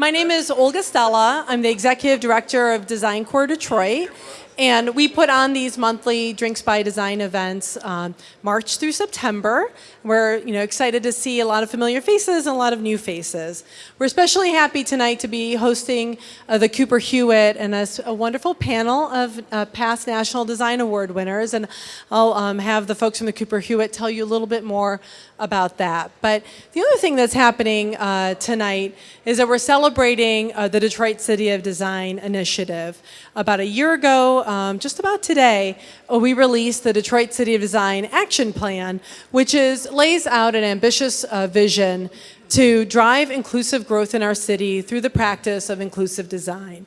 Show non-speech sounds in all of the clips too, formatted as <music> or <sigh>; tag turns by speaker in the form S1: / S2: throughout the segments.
S1: My name is Olga Stella. I'm the Executive Director of Design Core Detroit. And we put on these monthly Drinks by Design events um, March through September. We're you know, excited to see a lot of familiar faces and a lot of new faces. We're especially happy tonight to be hosting uh, the Cooper Hewitt and a, a wonderful panel of uh, past National Design Award winners. And I'll um, have the folks from the Cooper Hewitt tell you a little bit more about that. But the other thing that's happening uh, tonight is that we're celebrating uh, the Detroit City of Design initiative. About a year ago, um, just about today, uh, we released the Detroit City of Design Action Plan, which is, lays out an ambitious uh, vision to drive inclusive growth in our city through the practice of inclusive design.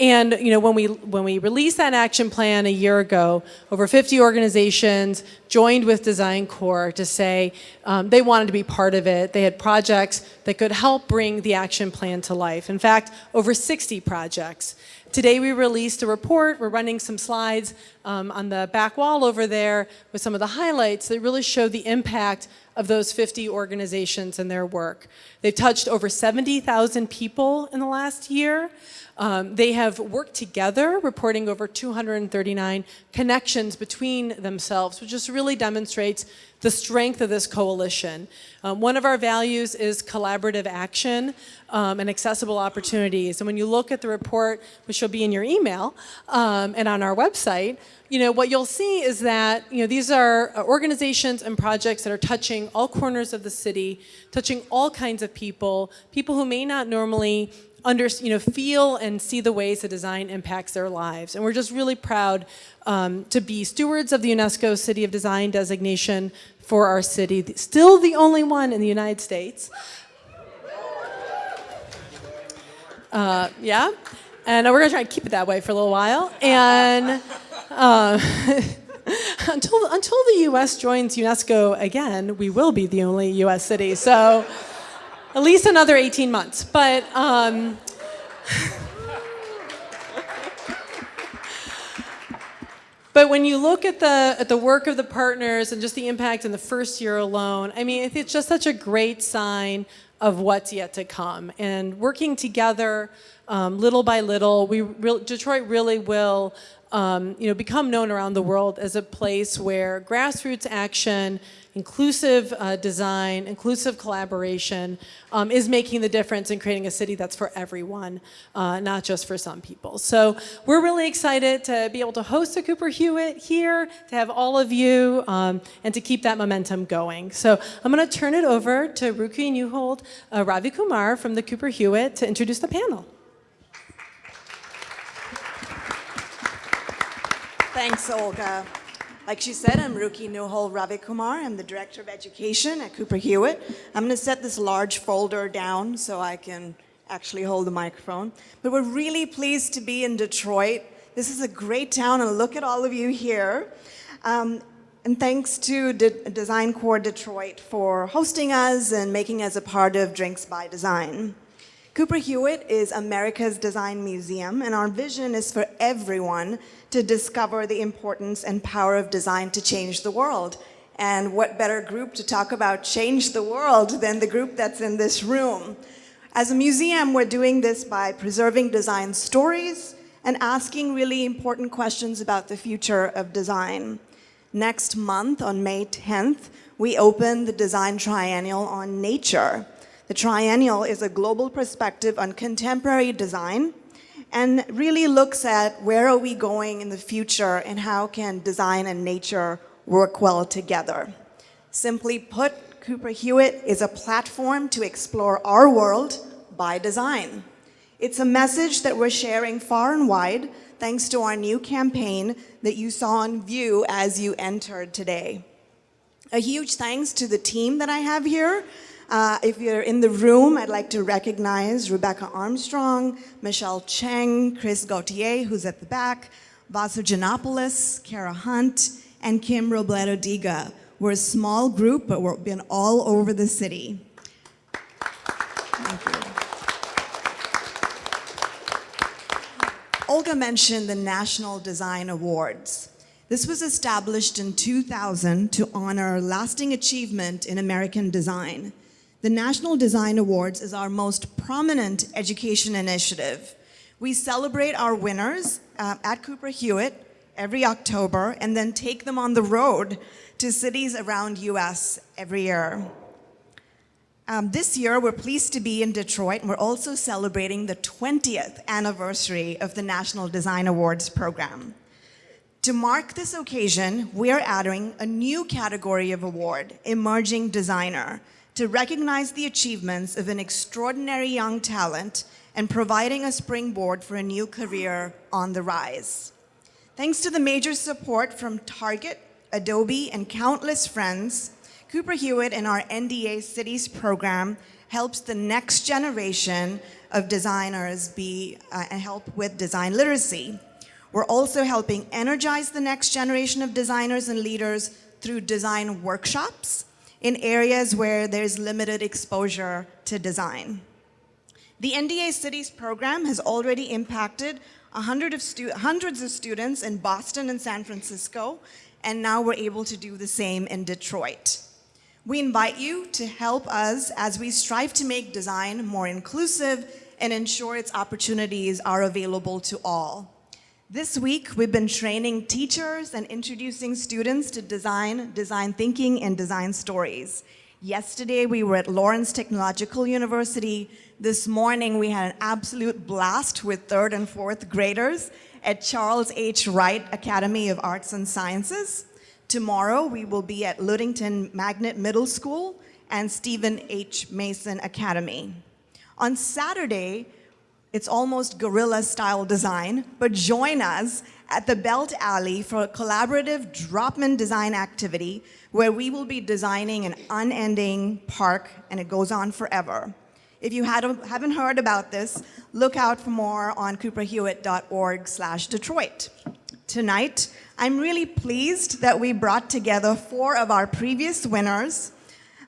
S1: And you know, when we when we released that action plan a year ago, over 50 organizations joined with Design Core to say um, they wanted to be part of it. They had projects that could help bring the action plan to life. In fact, over 60 projects. Today we released a report. We're running some slides um, on the back wall over there with some of the highlights that really show the impact of those 50 organizations and their work. They've touched over 70,000 people in the last year. Um, they have worked together, reporting over 239 connections between themselves, which just really demonstrates the strength of this coalition. Um, one of our values is collaborative action um, and accessible opportunities. And when you look at the report, which will be in your email um, and on our website, you know, what you'll see is that, you know, these are organizations and projects that are touching all corners of the city, touching all kinds of people, people who may not normally under, you know, feel and see the ways that design impacts their lives. And we're just really proud um, to be stewards of the UNESCO City of Design designation for our city, still the only one in the United States. Uh, yeah, and we're gonna try to keep it that way for a little while. And uh, <laughs> until, until the US joins UNESCO again, we will be the only US city. So at least another 18 months. But um, <laughs> But when you look at the at the work of the partners and just the impact in the first year alone, I mean, it's just such a great sign of what's yet to come. And working together, um, little by little, we re Detroit really will um, you know, become known around the world as a place where grassroots action, inclusive uh, design, inclusive collaboration um, is making the difference in creating a city that's for everyone, uh, not just for some people. So we're really excited to be able to host a Cooper Hewitt here, to have all of you, um, and to keep that momentum going. So I'm going to turn it over to Ruki Neuhold, uh, Ravi Kumar from the Cooper Hewitt to introduce the panel.
S2: Thanks, Olga. Like she said, I'm Ruki Neuhold Ravi Kumar. I'm the Director of Education at Cooper Hewitt. I'm going to set this large folder down so I can actually hold the microphone. But we're really pleased to be in Detroit. This is a great town, and look at all of you here. Um, and thanks to De Design Core Detroit for hosting us and making us a part of Drinks by Design. Cooper Hewitt is America's Design Museum, and our vision is for everyone to discover the importance and power of design to change the world. And what better group to talk about change the world than the group that's in this room. As a museum, we're doing this by preserving design stories and asking really important questions about the future of design. Next month, on May 10th, we open the Design Triennial on Nature. The triennial is a global perspective on contemporary design and really looks at where are we going in the future and how can design and nature work well together. Simply put, Cooper Hewitt is a platform to explore our world by design. It's a message that we're sharing far and wide thanks to our new campaign that you saw on view as you entered today. A huge thanks to the team that I have here uh, if you're in the room, I'd like to recognize Rebecca Armstrong, Michelle Cheng, Chris Gautier, who's at the back, Vasu Janopoulos, Kara Hunt, and Kim Robledo Diga. We're a small group, but we've been all over the city. Olga mentioned the National Design Awards. This was established in 2000 to honor lasting achievement in American design. The National Design Awards is our most prominent education initiative. We celebrate our winners uh, at Cooper Hewitt every October and then take them on the road to cities around US every year. Um, this year, we're pleased to be in Detroit, and we're also celebrating the 20th anniversary of the National Design Awards program. To mark this occasion, we are adding a new category of award, Emerging Designer, to recognize the achievements of an extraordinary young talent and providing a springboard for a new career on the rise. Thanks to the major support from Target, Adobe, and countless friends, Cooper Hewitt and our NDA Cities program helps the next generation of designers be uh, and help with design literacy. We're also helping energize the next generation of designers and leaders through design workshops in areas where there's limited exposure to design. The NDA Cities program has already impacted hundred of hundreds of students in Boston and San Francisco, and now we're able to do the same in Detroit. We invite you to help us as we strive to make design more inclusive and ensure its opportunities are available to all. This week, we've been training teachers and introducing students to design, design thinking, and design stories. Yesterday, we were at Lawrence Technological University. This morning, we had an absolute blast with third and fourth graders at Charles H. Wright Academy of Arts and Sciences. Tomorrow, we will be at Ludington Magnet Middle School and Stephen H. Mason Academy. On Saturday, it's almost guerrilla style design, but join us at the Belt Alley for a collaborative drop-in design activity where we will be designing an unending park and it goes on forever. If you haven't heard about this, look out for more on cooperhewitt.org slash Detroit. Tonight, I'm really pleased that we brought together four of our previous winners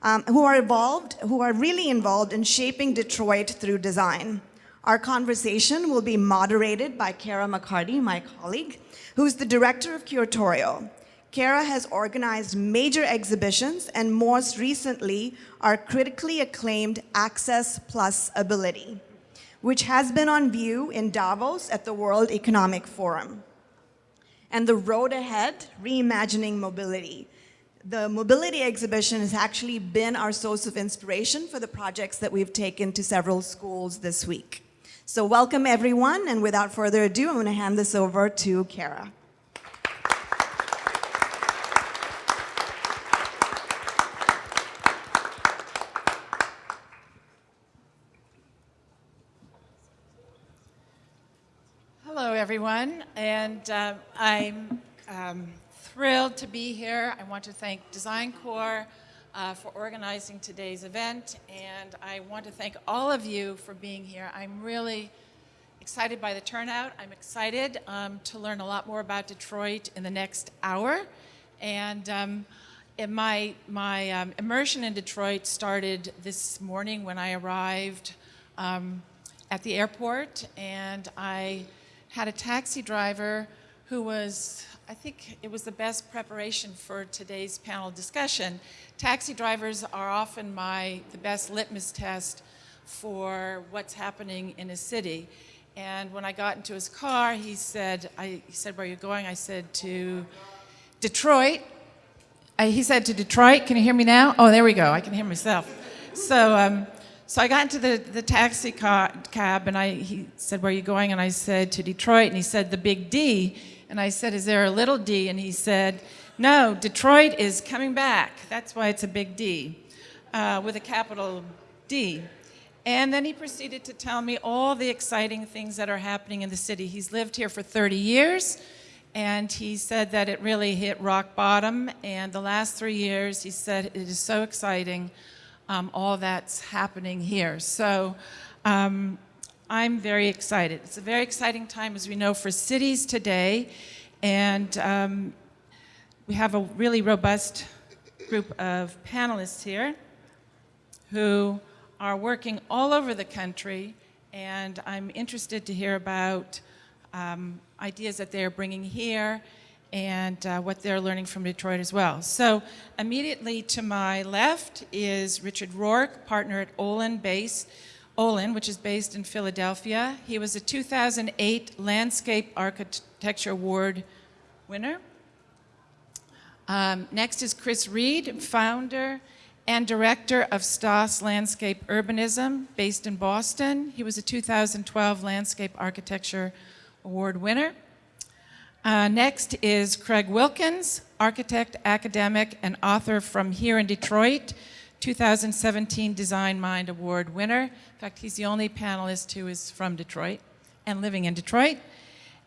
S2: um, who are involved, who are really involved in shaping Detroit through design. Our conversation will be moderated by Cara McCarty, my colleague, who's the director of curatorial. Cara has organized major exhibitions and most recently our critically acclaimed Access Plus Ability, which has been on view in Davos at the World Economic Forum and the road ahead, reimagining mobility. The mobility exhibition has actually been our source of inspiration for the projects that we've taken to several schools this week. So welcome everyone, and without further ado, I'm gonna hand this over to Cara.
S3: Hello, everyone, and uh, I'm um, thrilled to be here. I want to thank Design Core uh, for organizing today's event, and I want to thank all of you for being here. I'm really excited by the turnout. I'm excited um, to learn a lot more about Detroit in the next hour, and um, my, my um, immersion in Detroit started this morning when I arrived um, at the airport, and I had a taxi driver who was, I think it was the best preparation for today's panel discussion. Taxi drivers are often my, the best litmus test for what's happening in a city. And when I got into his car, he said, I, he said, where are you going? I said, to Detroit. I, he said, to Detroit. Can you hear me now? Oh, there we go. I can hear myself. So um, so I got into the, the taxi car, cab and I, he said, where are you going? And I said, to Detroit. And he said, the big D. And I said, is there a little d? And he said, no, Detroit is coming back. That's why it's a big D, uh, with a capital D. And then he proceeded to tell me all the exciting things that are happening in the city. He's lived here for 30 years, and he said that it really hit rock bottom. And the last three years, he said, it is so exciting um, all that's happening here. So um, I'm very excited. It's a very exciting time, as we know, for cities today. And um, we have a really robust group of panelists here who are working all over the country. And I'm interested to hear about um, ideas that they're bringing here and uh, what they're learning from Detroit as well. So immediately to my left is Richard Roark, partner at Olin Base, Olin, which is based in Philadelphia. He was a 2008 Landscape Architecture Award winner. Um, next is Chris Reed, founder and director of Stoss Landscape Urbanism, based in Boston. He was a 2012 Landscape Architecture Award winner. Uh, next is Craig Wilkins, architect, academic, and author from here in Detroit, 2017 Design Mind Award winner. In fact, he's the only panelist who is from Detroit and living in Detroit.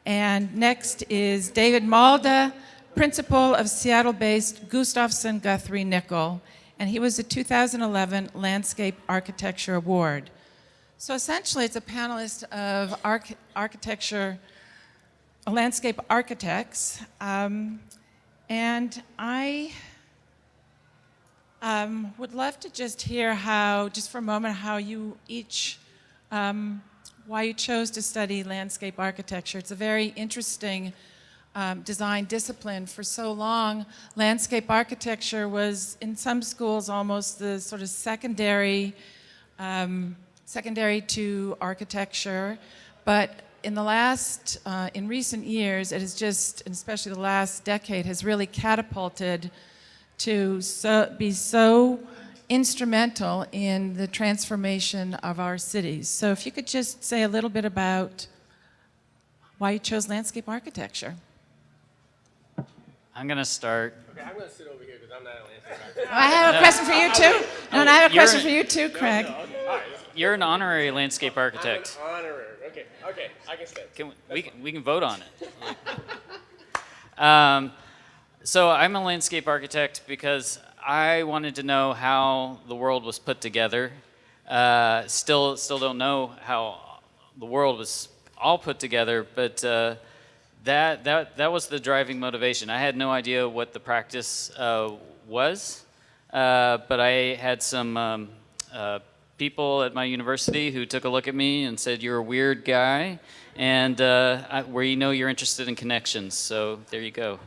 S3: And next is David Malda, principal of Seattle-based Gustafson Guthrie Nichol, and he was a 2011 Landscape Architecture Award. So essentially, it's a panelist of arch architecture landscape architects. Um, and I um, would love to just hear how, just for a moment, how you each, um, why you chose to study landscape architecture. It's a very interesting um, design discipline. For so long, landscape architecture was, in some schools, almost the sort of secondary, um, secondary to architecture. But in the last, uh, in recent years, it has just, and especially the last decade, has really catapulted to so, be so instrumental in the transformation of our cities. So if you could just say a little bit about why you chose landscape architecture.
S4: I'm gonna start.
S5: Okay, I'm gonna sit over here because I'm not an landscape architect.
S3: I have a question for you too. No, and I have a
S4: You're-
S3: question for you too, Craig.
S5: No, okay, all right.
S4: You're an honorary landscape architect.
S5: I'm an honorary. Okay, okay, I can stay.
S4: Can we, we can, we can vote on it. <laughs> Um, so I'm a landscape architect because I wanted to know how the world was put together. Uh, still, still don't know how the world was all put together, but uh, that, that, that was the driving motivation. I had no idea what the practice uh, was, uh, but I had some um, uh, people at my university who took a look at me and said, you're a weird guy, and uh, I, where you know you're interested in connections. So there you go.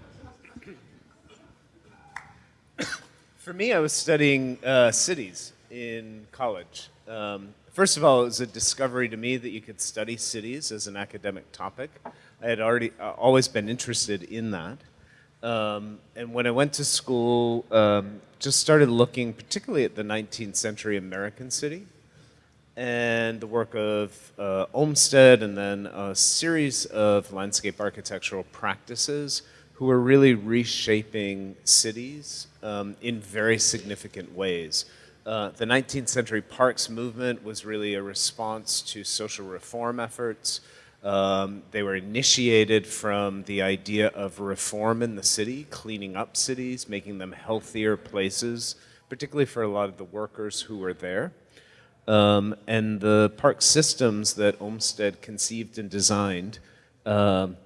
S6: For me, I was studying uh, cities in college. Um, first of all, it was a discovery to me that you could study cities as an academic topic. I had already uh, always been interested in that. Um, and when I went to school, um, just started looking particularly at the 19th century American city and the work of uh, Olmsted and then a series of landscape architectural practices who were really reshaping cities um, in very significant ways. Uh, the 19th century parks movement was really a response to social reform efforts. Um, they were initiated from the idea of reform in the city, cleaning up cities, making them healthier places, particularly for a lot of the workers who were there. Um, and the park systems that Olmsted conceived and designed, um,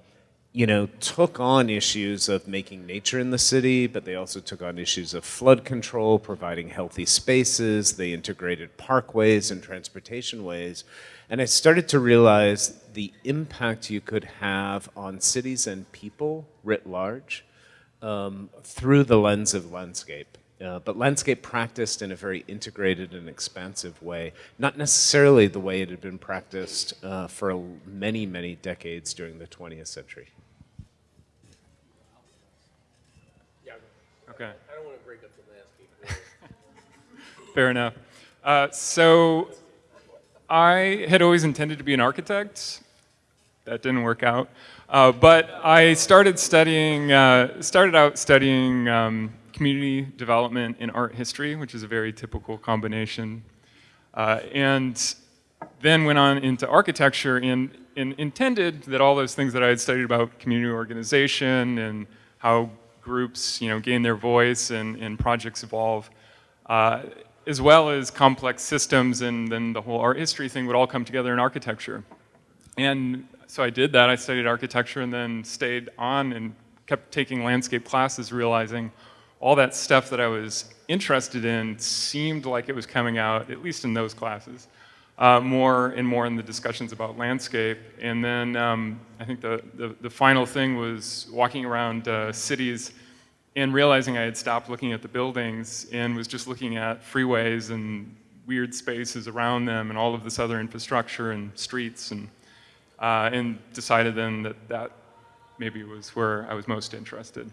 S6: you know, took on issues of making nature in the city, but they also took on issues of flood control, providing healthy spaces. They integrated parkways and transportation ways. And I started to realize the impact you could have on cities and people writ large um, through the lens of landscape. Uh, but landscape practiced in a very integrated and expansive way, not necessarily the way it had been practiced uh, for many, many decades during the 20th century.
S5: Yeah,
S7: Okay,
S5: I don't want to break up the landscape.
S7: Fair enough. Uh, so I had always intended to be an architect. That didn't work out. Uh, but I started studying, uh, started out studying um, community development in art history, which is a very typical combination. Uh, and then went on into architecture and, and intended that all those things that I had studied about community organization and how groups you know, gain their voice and, and projects evolve, uh, as well as complex systems and then the whole art history thing would all come together in architecture. And so I did that. I studied architecture and then stayed on and kept taking landscape classes, realizing all that stuff that I was interested in seemed like it was coming out, at least in those classes, uh, more and more in the discussions about landscape. And then um, I think the, the, the final thing was walking around uh, cities and realizing I had stopped looking at the buildings and was just looking at freeways and weird spaces around them and all of this other infrastructure and streets and, uh, and decided then that that maybe was where I was most interested.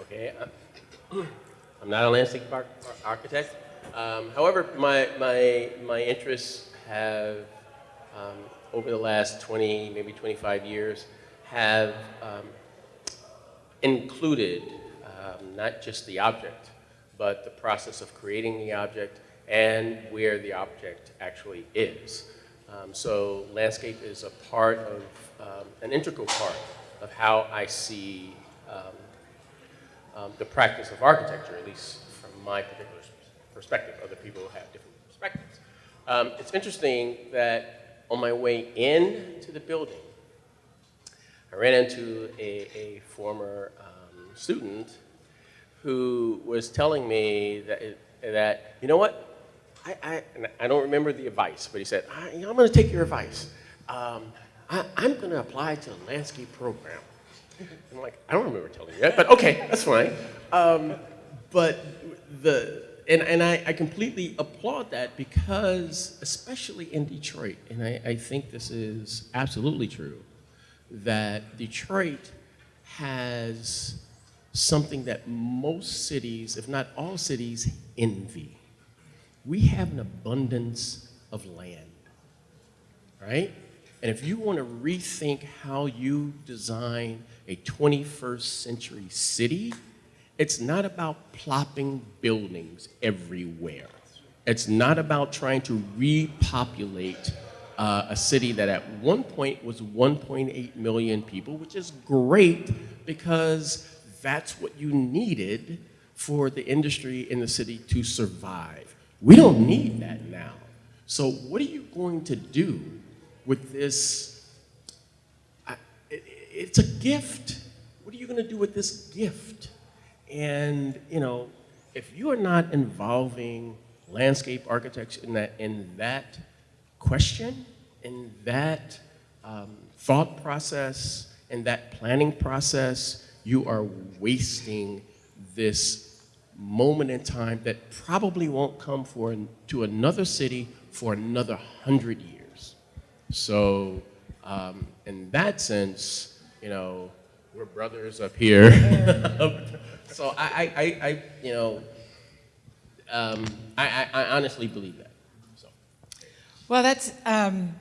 S5: Okay, uh, I'm not a landscape arch- architect. Um, however, my, my, my interests have, um, over the last 20, maybe 25 years, have um, included um, not just the object, but the process of creating the object and where the object actually is. Um, so landscape is a part of, um, an integral part of how I see um, um, the practice of architecture, at least from my particular perspective. Other people have different perspectives. Um, it's interesting that on my way in to the building, I ran into a, a former um, student who was telling me that, that you know what, I, I, I don't remember the advice, but he said, I, I'm going to take your advice. Um, I, I'm going to apply to the landscape program. I'm like, I don't remember telling you that, but okay, that's fine. Um, but the, and, and I, I completely applaud that because, especially in Detroit, and I, I think this is absolutely true, that Detroit has something that most cities, if not all cities, envy. We have an abundance of land, right? And if you want to rethink how you design a 21st century city, it's not about plopping buildings everywhere. It's not about trying to repopulate uh, a city that at one point was 1.8 million people, which is great because that's what you needed for the industry in the city to survive. We don't need that now. So what are you going to do with this? I- it- It's a gift. What are you going to do with this gift? And, you know, if you are not involving landscape architecture in that, in that question, in that um, thought process, in that planning process, you are wasting this moment in time that probably won't come for to another city for another hundred years. So, um, in that sense, you know, we're brothers up here. <laughs> so I, I, I, you know, um, I, I, I honestly believe that.
S3: Well, that's, um,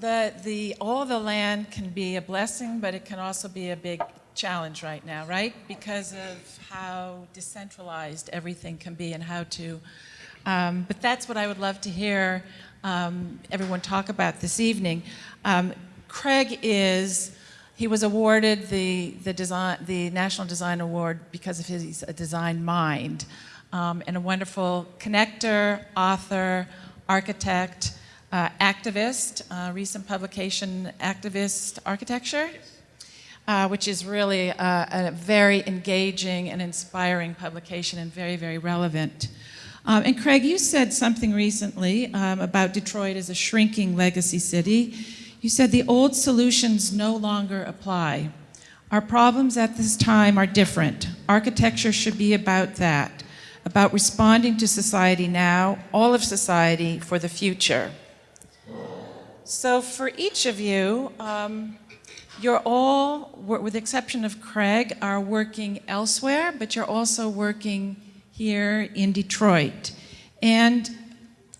S3: the, the, all the land can be a blessing, but it can also be a big challenge right now, right? Because of how decentralized everything can be and how to, um, but that's what I would love to hear um, everyone talk about this evening. Um, Craig is, he was awarded the, the, design, the National Design Award because of his a design mind um, and a wonderful connector, author, architect, uh, activist, uh, recent publication, Activist Architecture, uh, which is really uh, a very engaging and inspiring publication and very, very relevant. Um, and Craig, you said something recently um, about Detroit as a shrinking legacy city. You said the old solutions no longer apply. Our problems at this time are different. Architecture should be about that, about responding to society now, all of society for the future. So for each of you, um, you're all, with the exception of Craig, are working elsewhere, but you're also working here in Detroit. And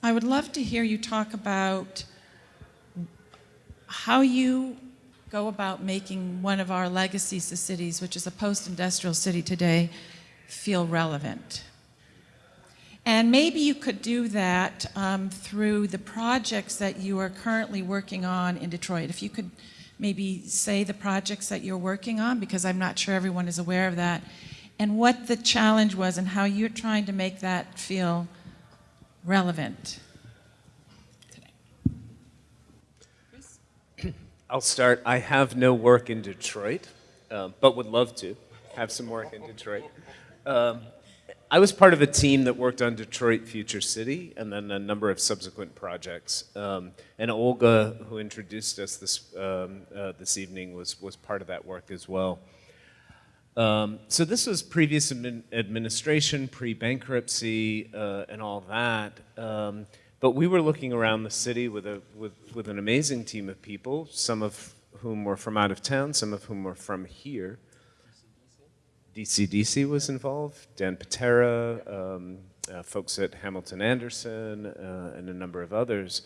S3: I would love to hear you talk about how you go about making one of our legacy cities, which is a post-industrial city today, feel relevant. And maybe you could do that um, through the projects that you are currently working on in Detroit. If you could maybe say the projects that you're working on, because I'm not sure everyone is aware of that, and what the challenge was and how you're trying to make that feel relevant. Today.
S6: I'll start. I have no work in Detroit, um, but would love to have some work in Detroit. Um, I was part of a team that worked on Detroit Future City and then a number of subsequent projects. Um, and Olga, who introduced us this, um, uh, this evening, was, was part of that work as well. Um, so this was previous admin administration, pre-bankruptcy, uh, and all that. Um, but we were looking around the city with, a, with, with an amazing team of people, some of whom were from out of town, some of whom were from here. DCDC was involved, Dan Pitera, um, uh, folks at Hamilton Anderson, uh, and a number of others.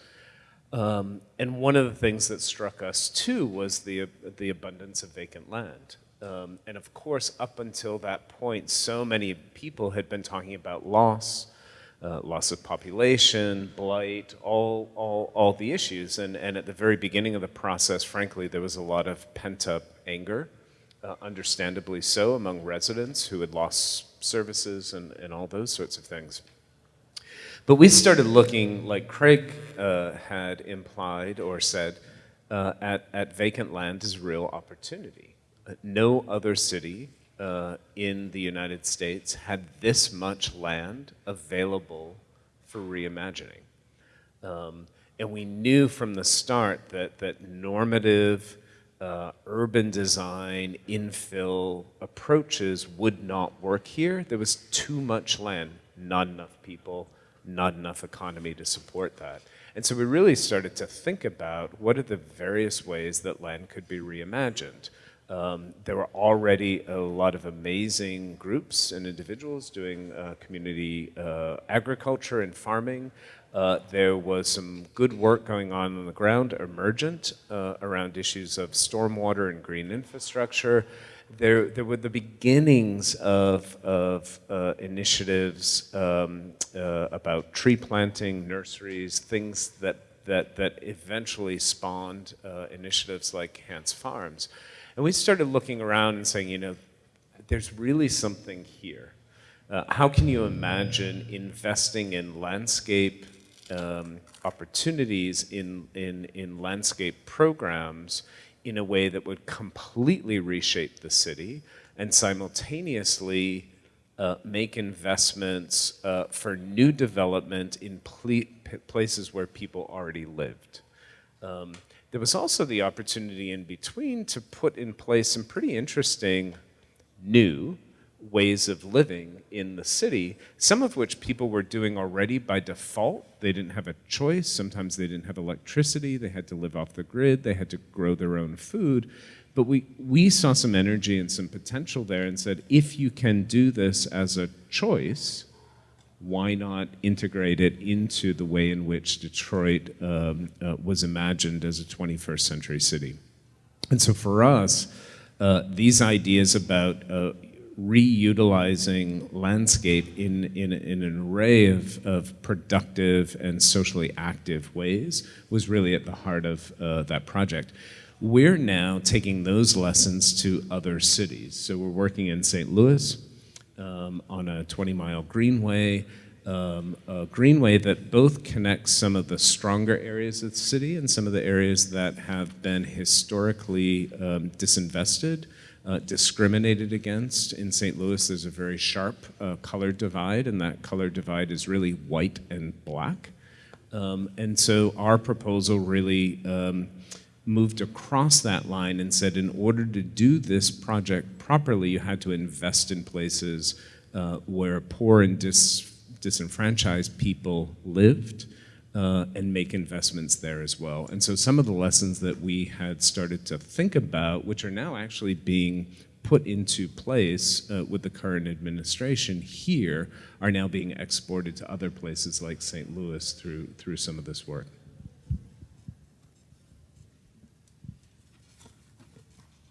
S6: Um, and one of the things that struck us too was the, the abundance of vacant land. Um, and of course, up until that point, so many people had been talking about loss, uh, loss of population, blight, all, all, all the issues. And, and at the very beginning of the process, frankly, there was a lot of pent up anger, uh, understandably so, among residents who had lost services and, and all those sorts of things. But we started looking, like Craig uh, had implied or said, uh, at, at vacant land as real opportunity. Uh, no other city uh, in the United States had this much land available for reimagining. Um, and we knew from the start that, that normative uh, urban design, infill approaches would not work here. There was too much land, not enough people, not enough economy to support that. And so we really started to think about what are the various ways that land could be reimagined. Um, there were already a lot of amazing groups and individuals doing uh, community uh, agriculture and farming. Uh, there was some good work going on on the ground, emergent, uh, around issues of stormwater and green infrastructure. There, there were the beginnings of, of uh, initiatives um, uh, about tree planting, nurseries, things that, that, that eventually spawned initiatives like Hantz Farms. And we started looking around and saying, you know, there's really something here. Uh, how can you imagine investing in landscape um, opportunities in, in, in landscape programs in a way that would completely reshape the city and simultaneously uh, make investments uh, for new development in places where people already lived. Um, there was also the opportunity in between to put in place some pretty interesting new ways of living in the city, some of which people were doing already by default. They didn't have a choice. Sometimes they didn't have electricity. They had to live off the grid. They had to grow their own food. But we, we saw some energy and some potential there and said, if you can do this as a choice, why not integrate it into the way in which Detroit um, uh, was imagined as a 21st century city? And so for us, uh, these ideas about uh, reutilizing landscape in, in, in, an array of, of productive and socially active ways was really at the heart of uh, that project. We're now taking those lessons to other cities. So we're working in St. Louis, um, on a 20 mile greenway, um, a greenway that both connects some of the stronger areas of the city and some of the areas that have been historically um, disinvested, uh, discriminated against. In St. Louis, there's a very sharp uh, color divide, and that color divide is really white and black. Um, and so our proposal really um, moved across that line and said in order to do this project properly, you had to invest in places uh, where poor and dis disenfranchised people lived uh, and make investments there as well. And so some of the lessons that we had started to think about, which are now actually being put into place uh, with the current administration here, are now being exported to other places like St. Louis through, through some of this work.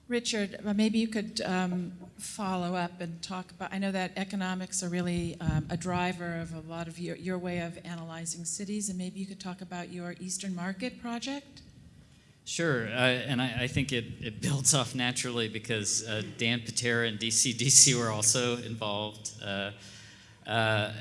S3: Richard, uh, maybe you could um, follow up and talk about, I know that economics are really um, a driver of a lot of your, your way of analyzing cities, and maybe you could talk about your Eastern Market project?
S4: Sure, uh, and I, I, think it, it builds off naturally because uh, Dan Pitera and DCDC <laughs> were also involved. Uh, uh,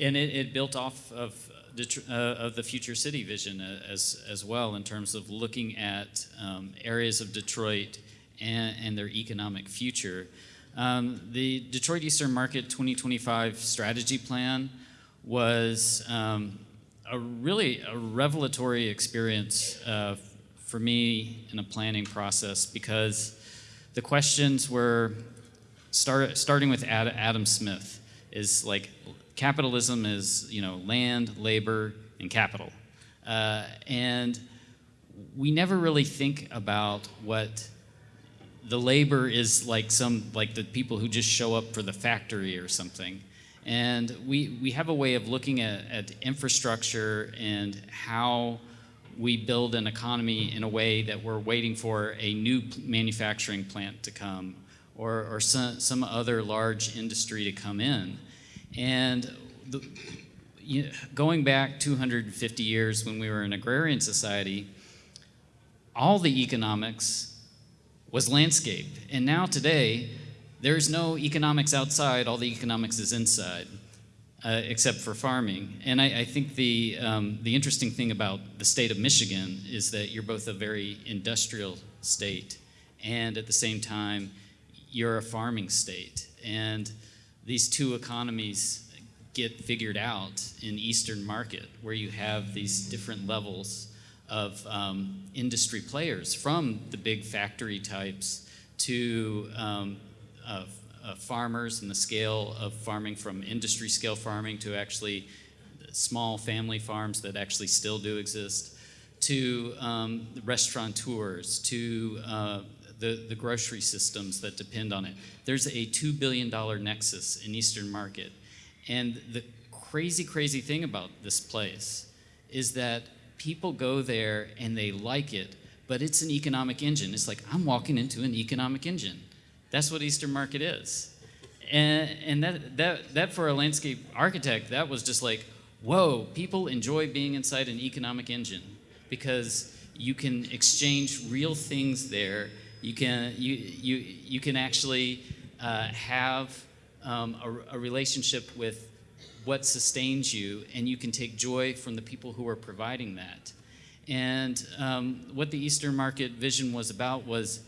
S4: and it, it, built off of the, uh, of the future city vision as, as well in terms of looking at um, areas of Detroit and, and their economic future. Um, the Detroit Eastern Market 2025 strategy plan was um, a really a revelatory experience uh, for me in a planning process because the questions were start, starting with Ad, Adam Smith is like capitalism is you know land, labor, and capital, uh, and we never really think about what the labor is like some like the people who just show up for the factory or something. And we we have a way of looking at, at infrastructure and how we build an economy in a way that we're waiting for a new manufacturing plant to come or, or some, some other large industry to come in. And the, you know, going back 250 years when we were an agrarian society all the economics was landscape. And now today, there's no economics outside, all the economics is inside, uh, except for farming. And I, I think the, um, the interesting thing about the state of Michigan is that you're both a very industrial state, and at the same time, you're a farming state. And these two economies get figured out in Eastern market, where you have these different levels of um, industry players, from the big factory types to um, uh, uh, farmers and the scale of farming from industry scale farming to actually small family farms that actually still do exist, to um, restaurateurs, to uh, the, the grocery systems that depend on it. There's a $2 billion nexus in Eastern Market. And the crazy, crazy thing about this place is that people go there and they like it, but it's an economic engine. It's like, I'm walking into an economic engine. That's what Eastern Market is. And, and that, that, that for a landscape architect, that was just like, whoa, people enjoy being inside an economic engine because you can exchange real things there. You can, you, you, you can actually uh, have um, a, a relationship with what sustains you, and you can take joy from the people who are providing that. And um, what the Eastern Market vision was about was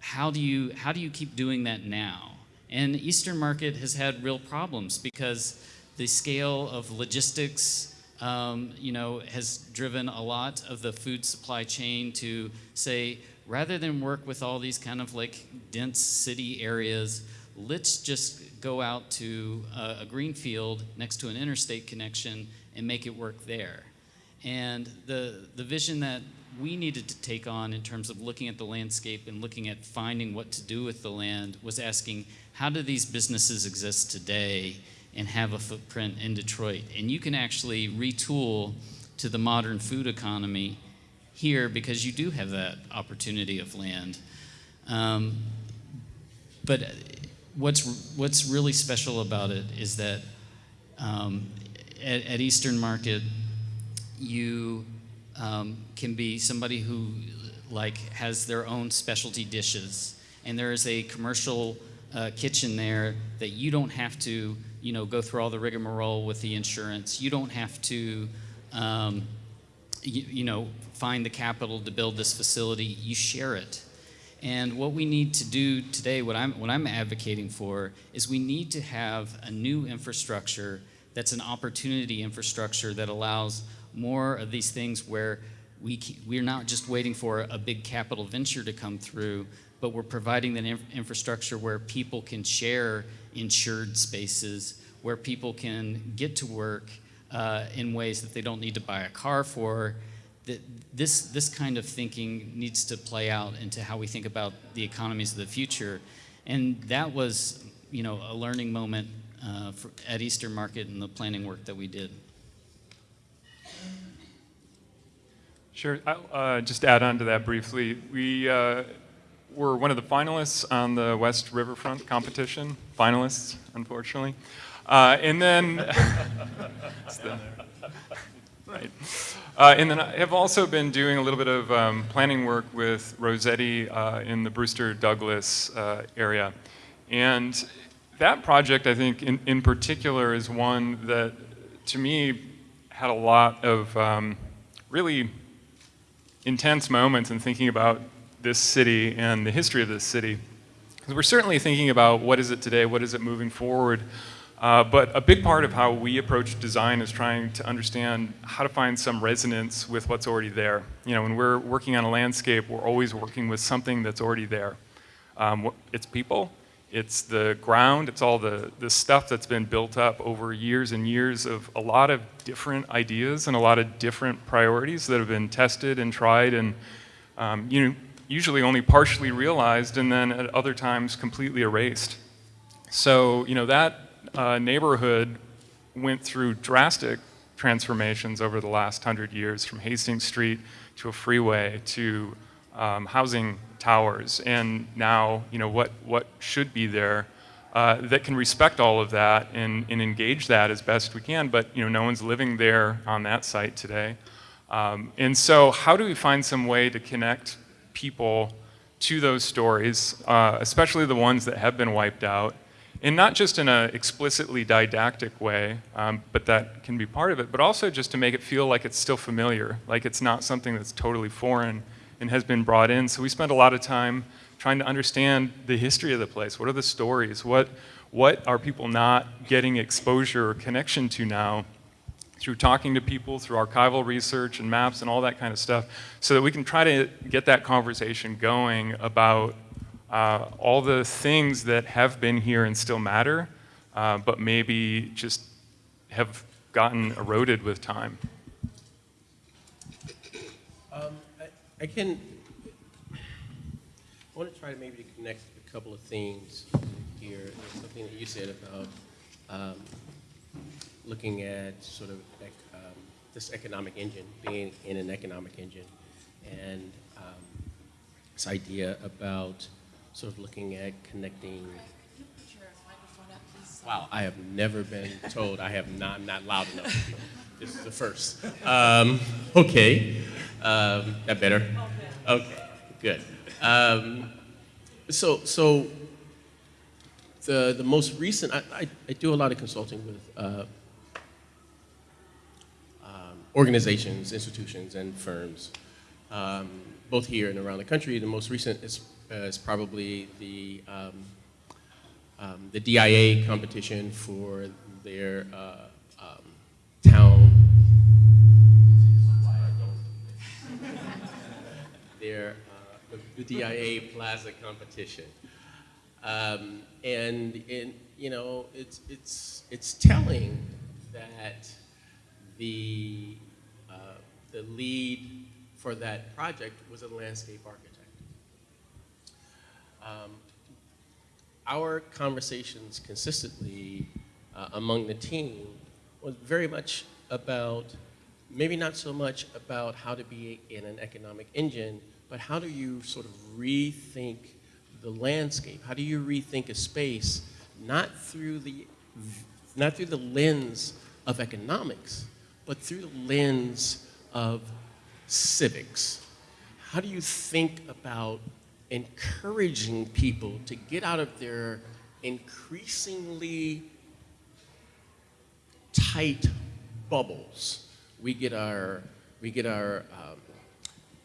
S4: how do you how do you keep doing that now? And the Eastern Market has had real problems because the scale of logistics, um, you know, has driven a lot of the food supply chain to say, rather than work with all these kind of like dense city areas, let's just go out to a, a green field next to an interstate connection and make it work there. And the, the vision that we needed to take on in terms of looking at the landscape and looking at finding what to do with the land was asking how do these businesses exist today and have a footprint in Detroit? And you can actually retool to the modern food economy here because you do have that opportunity of land. Um, but what's what's really special about it is that um, at, at, Eastern Market, you um, can be somebody who like has their own specialty dishes, and there is a commercial uh, kitchen there that you don't have to you know go through all the rigmarole with the insurance. You don't have to. Um, you, you know, find the capital to build this facility. You share it. And what we need to do today, what I'm, what I'm advocating for, is we need to have a new infrastructure that's an opportunity infrastructure that allows more of these things where we, we're not just waiting for a big capital venture to come through, but we're providing inf infrastructure where people can share insured spaces, where people can get to work uh, in ways that they don't need to buy a car for, that this, this kind of thinking needs to play out into how we think about the economies of the future. And that was, you know, a learning moment uh, for, at Eastern Market and the planning work that we did.
S7: Sure. I'll uh, just add on to that briefly. We uh, were one of the finalists on the West Riverfront competition. Finalists, unfortunately. Uh, and then, <laughs> the, right. Uh, and then I have also been doing a little bit of um, planning work with Rossetti uh, in the Brewster Douglass uh, area. And that project, I think, in, in particular, is one that, to me, had a lot of um, really intense moments in thinking about this city and the history of this city. Because we're certainly thinking about what is it today, what is it moving forward. Uh, but a big part of how we approach design is trying to understand how to find some resonance with what's already there. You know, when we're working on a landscape, we're always working with something that's already there. Um, it's people, it's the ground, it's all the, the stuff that's been built up over years and years of a lot of different ideas and a lot of different priorities that have been tested and tried and um, you know, usually only partially realized and then at other times completely erased. So, you know, that uh, neighborhood went through drastic transformations over the last hundred years, from Hastings Street to a freeway to um, housing towers, and now, you know, what, what should be there uh, that can respect all of that and, and engage that as best we can, but, you know, no one's living there on that site today. Um, and so how do we find some way to connect people to those stories, uh, especially the ones that have been wiped out, and not just in an explicitly didactic way, um, but that can be part of it, but also just to make it feel like it's still familiar, like it's not something that's totally foreign and has been brought in. So we spend a lot of time trying to understand the history of the place. What are the stories? What, what are people not getting exposure or connection to now? through talking to people, through archival research and maps and all that kind of stuff, so that we can try to get that conversation going about uh, all the things that have been here and still matter, uh, but maybe just have gotten eroded with time.
S5: Um, I, I can, I want to try to maybe connect a couple of themes here. There's something that you said about um, looking at sort of ec- um, this economic engine, being in an economic engine, and um, this idea about sort of looking at connecting. Wow, I have never been told I have not, I'm not loud enough. <laughs> This is the first. Um, okay, um, that better? Okay, good. Um, so, so the, the most recent, I, I, I do a lot of consulting with uh, um, organizations, institutions, and firms, um, both here and around the country. The most recent is, is probably the, um, um, the DIA competition for their uh, um, town. Their uh, the, DIA Plaza competition. Um, and, and, you know, it's, it's, it's telling that the, uh, the lead for that project was a landscape architect. Um, our conversations consistently uh, among the team was very much about, maybe not so much about how to be in an economic engine, but how do you sort of rethink the landscape? How do you rethink a space not through the, not through the lens of economics, but through the lens of civics? How do you think about encouraging people to get out of their increasingly tight bubbles? We get our, we get our, um,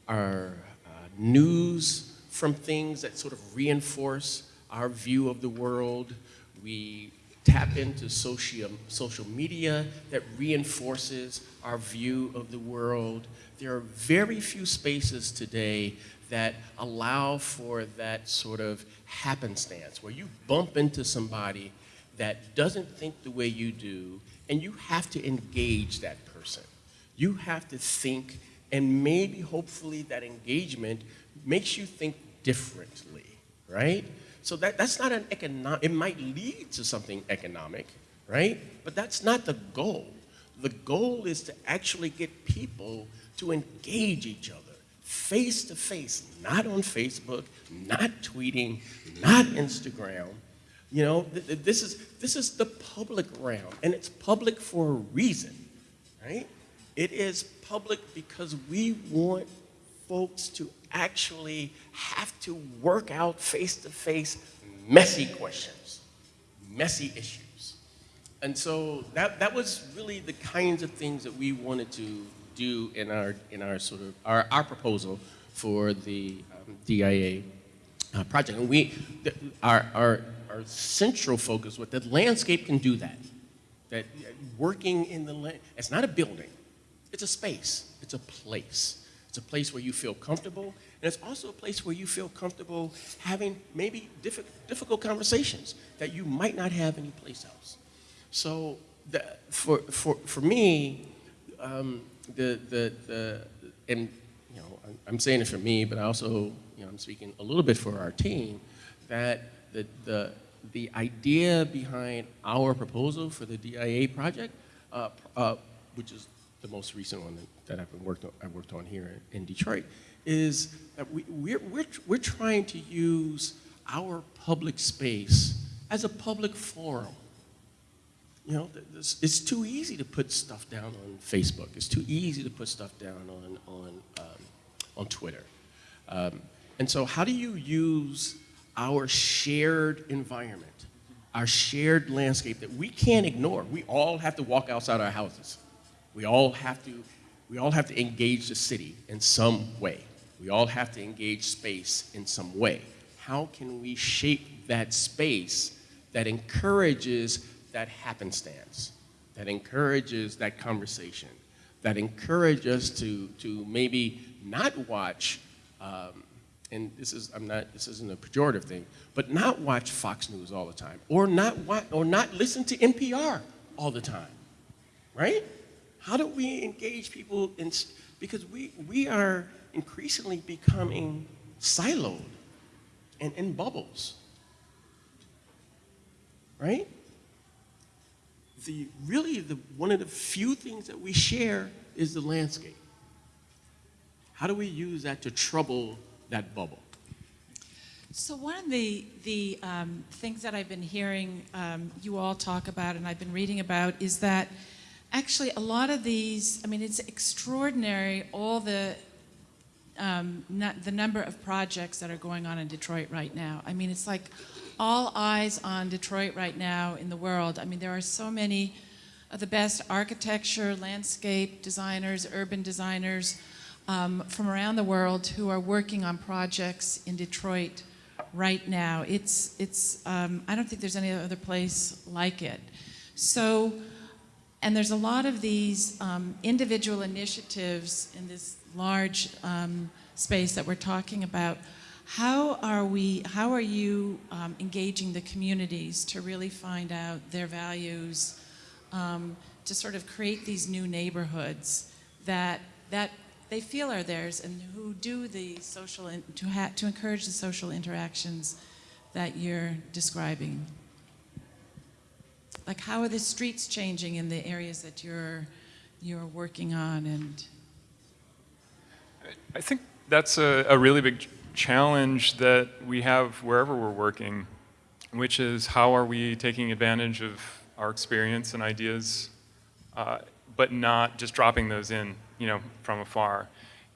S5: our uh, news from things that sort of reinforce our view of the world. We tap into social, social media that reinforces our view of the world. There are very few spaces today that allow for that sort of happenstance where you bump into somebody that doesn't think the way you do and you have to engage that person. You have to think and maybe hopefully that engagement makes you think differently, right? So that, that's not an economic, it might lead to something economic, right? But that's not the goal. The goal is to actually get people to engage each other face to face, not on Facebook, not tweeting, not Instagram. You know, th- th- this is, this is the public realm, and it's public for a reason, right? It is public because we want folks to actually have to work out face to face messy questions, messy issues. And so that, that was really the kinds of things that we wanted to do in our, in our sort of, our, our proposal for the um, DIA uh, project. And we, th- our, our, our central focus was that landscape can do that. That uh, working in the, la- it's not a building, it's a space, it's a place. It's a place where you feel comfortable, and it's also a place where you feel comfortable having maybe diffi- difficult conversations that you might not have anyplace else. So the, for, for, for me, um, the, the, the, and you know, I'm- saying it for me, but I also, you know, I'm speaking a little bit for our team, that the, the, the idea behind our proposal for the DIA project, uh, uh, which is the most recent one that, that I've been worked on, I worked on here in Detroit, is that we, we're, we're, we're trying to use our public space as a public forum. You know, it's too easy to put stuff down on Facebook. It's too easy to put stuff down on, on, um, on Twitter. Um, and so, how do you use our shared environment, our shared landscape that we can't ignore? We all have to walk outside our houses. We all have to, we all have to engage the city in some way. We all have to engage space in some way. How can we shape that space that encourages that happenstance, that encourages that conversation, that encourages us to, to maybe not watch, um, and this is I'm not this isn't a pejorative thing, but not watch Fox News all the time, or not watch, or not listen to NPR all the time, right? How do we engage people in because we we are increasingly becoming siloed and in bubbles, right? The really the one of the few things that we share is the landscape. How do we use that to trouble that bubble?
S3: So one of the, the um, things that I've been hearing um, you all talk about and I've been reading about is that actually a lot of these, I mean, it's extraordinary all the, um, the number of projects that are going on in Detroit right now. I mean, it's like all eyes on Detroit right now in the world. I mean, there are so many of the best architecture, landscape designers, urban designers um, from around the world who are working on projects in Detroit right now. It's, it's, um, I don't think there's any other place like it. So, and there's a lot of these um, individual initiatives in this large um, space that we're talking about. How are we, how are you um, engaging the communities to really find out their values, um, to sort of create these new neighborhoods that, that they feel are theirs and who do the social, in, to, to encourage the social interactions that you're describing? Like how are the streets changing in the areas that you're, you're working on and
S7: I think that's a, a really big challenge that we have wherever we're working, which is how are we taking advantage of our experience and ideas, uh, but not just dropping those in, you know, from afar.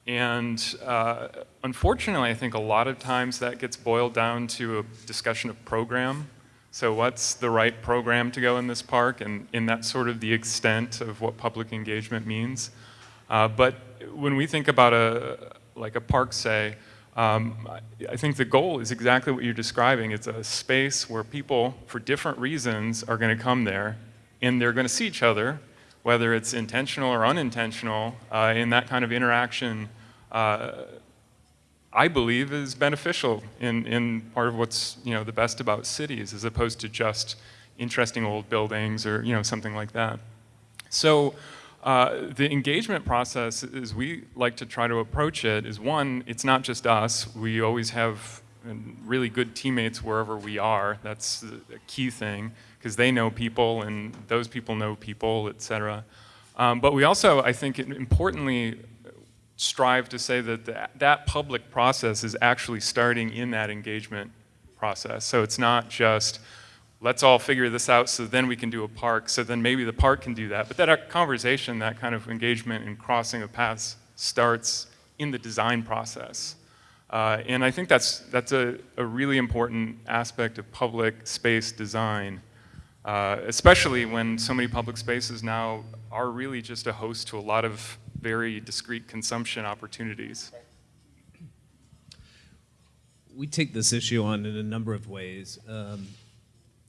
S7: And uh, unfortunately, I think a lot of times that gets boiled down to a discussion of program. So what's the right program to go in this park? And, and that's sort of the extent of what public engagement means. Uh, but when we think about a like a park, say, um, I- think the goal is exactly what you're describing. It's a space where people, for different reasons, are going to come there, and they're going to see each other, whether it's intentional or unintentional. Uh, and that kind of interaction, uh, I believe, is beneficial in, in part of what's you know the best about cities, as opposed to just interesting old buildings or you know something like that. So uh, the engagement process, as we like to try to approach it, is one, it's not just us. We always have uh, really good teammates wherever we are. That's the key thing, because they know people and those people know people, et cetera. Um, but we also, I think, importantly, strive to say that the, that public process is actually starting in that engagement process. So it's not just, let's all figure this out so then we can do a park, so then maybe the park can do that. But that conversation, that kind of engagement and crossing of paths starts in the design process. Uh, and I think that's, that's a, a really important aspect of public space design, uh, especially when so many public spaces now are really just a host to a lot of very discrete consumption opportunities.
S6: we take this issue on in a number of ways. Um,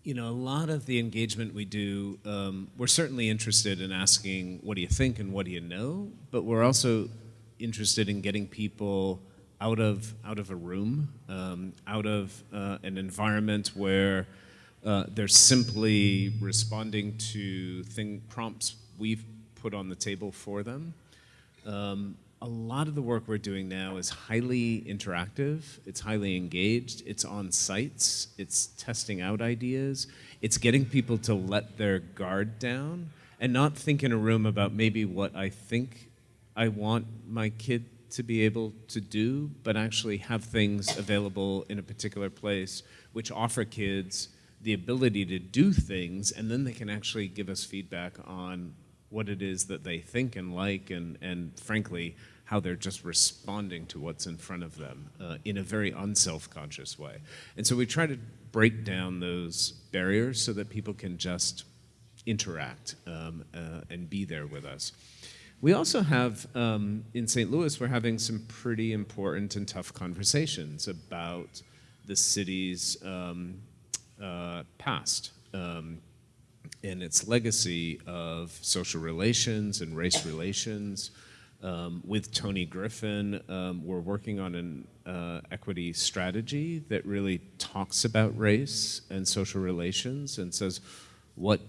S6: you know, a lot of the engagement we do, um, we're certainly interested in asking, what do you think and what do you know? But we're also interested in getting people out of, out of a room, um, out of uh, an environment where uh, they're simply responding to thing, prompts we've put on the table for them. Um, a lot of the work we're doing now is highly interactive, it's highly engaged, it's on sites, it's testing out ideas, it's getting people to let their guard down and not think in a room about maybe what I think I want my kid to be able to do, but actually have things available in a particular place which offer kids the ability to do things and then they can actually give us feedback on what it is that they think and like and, and frankly how they're just responding to what's in front of them uh, in a very unself-conscious way. And so we try to break down those barriers so that people can just interact um, uh, and be there with us. We also have, um, in St. Louis, we're having some pretty important and tough conversations about the city's um, uh, past um, and its legacy of social relations and race relations, um, with Toni Griffin, um, we're working on an uh, equity strategy that really talks about race and social relations and says, what,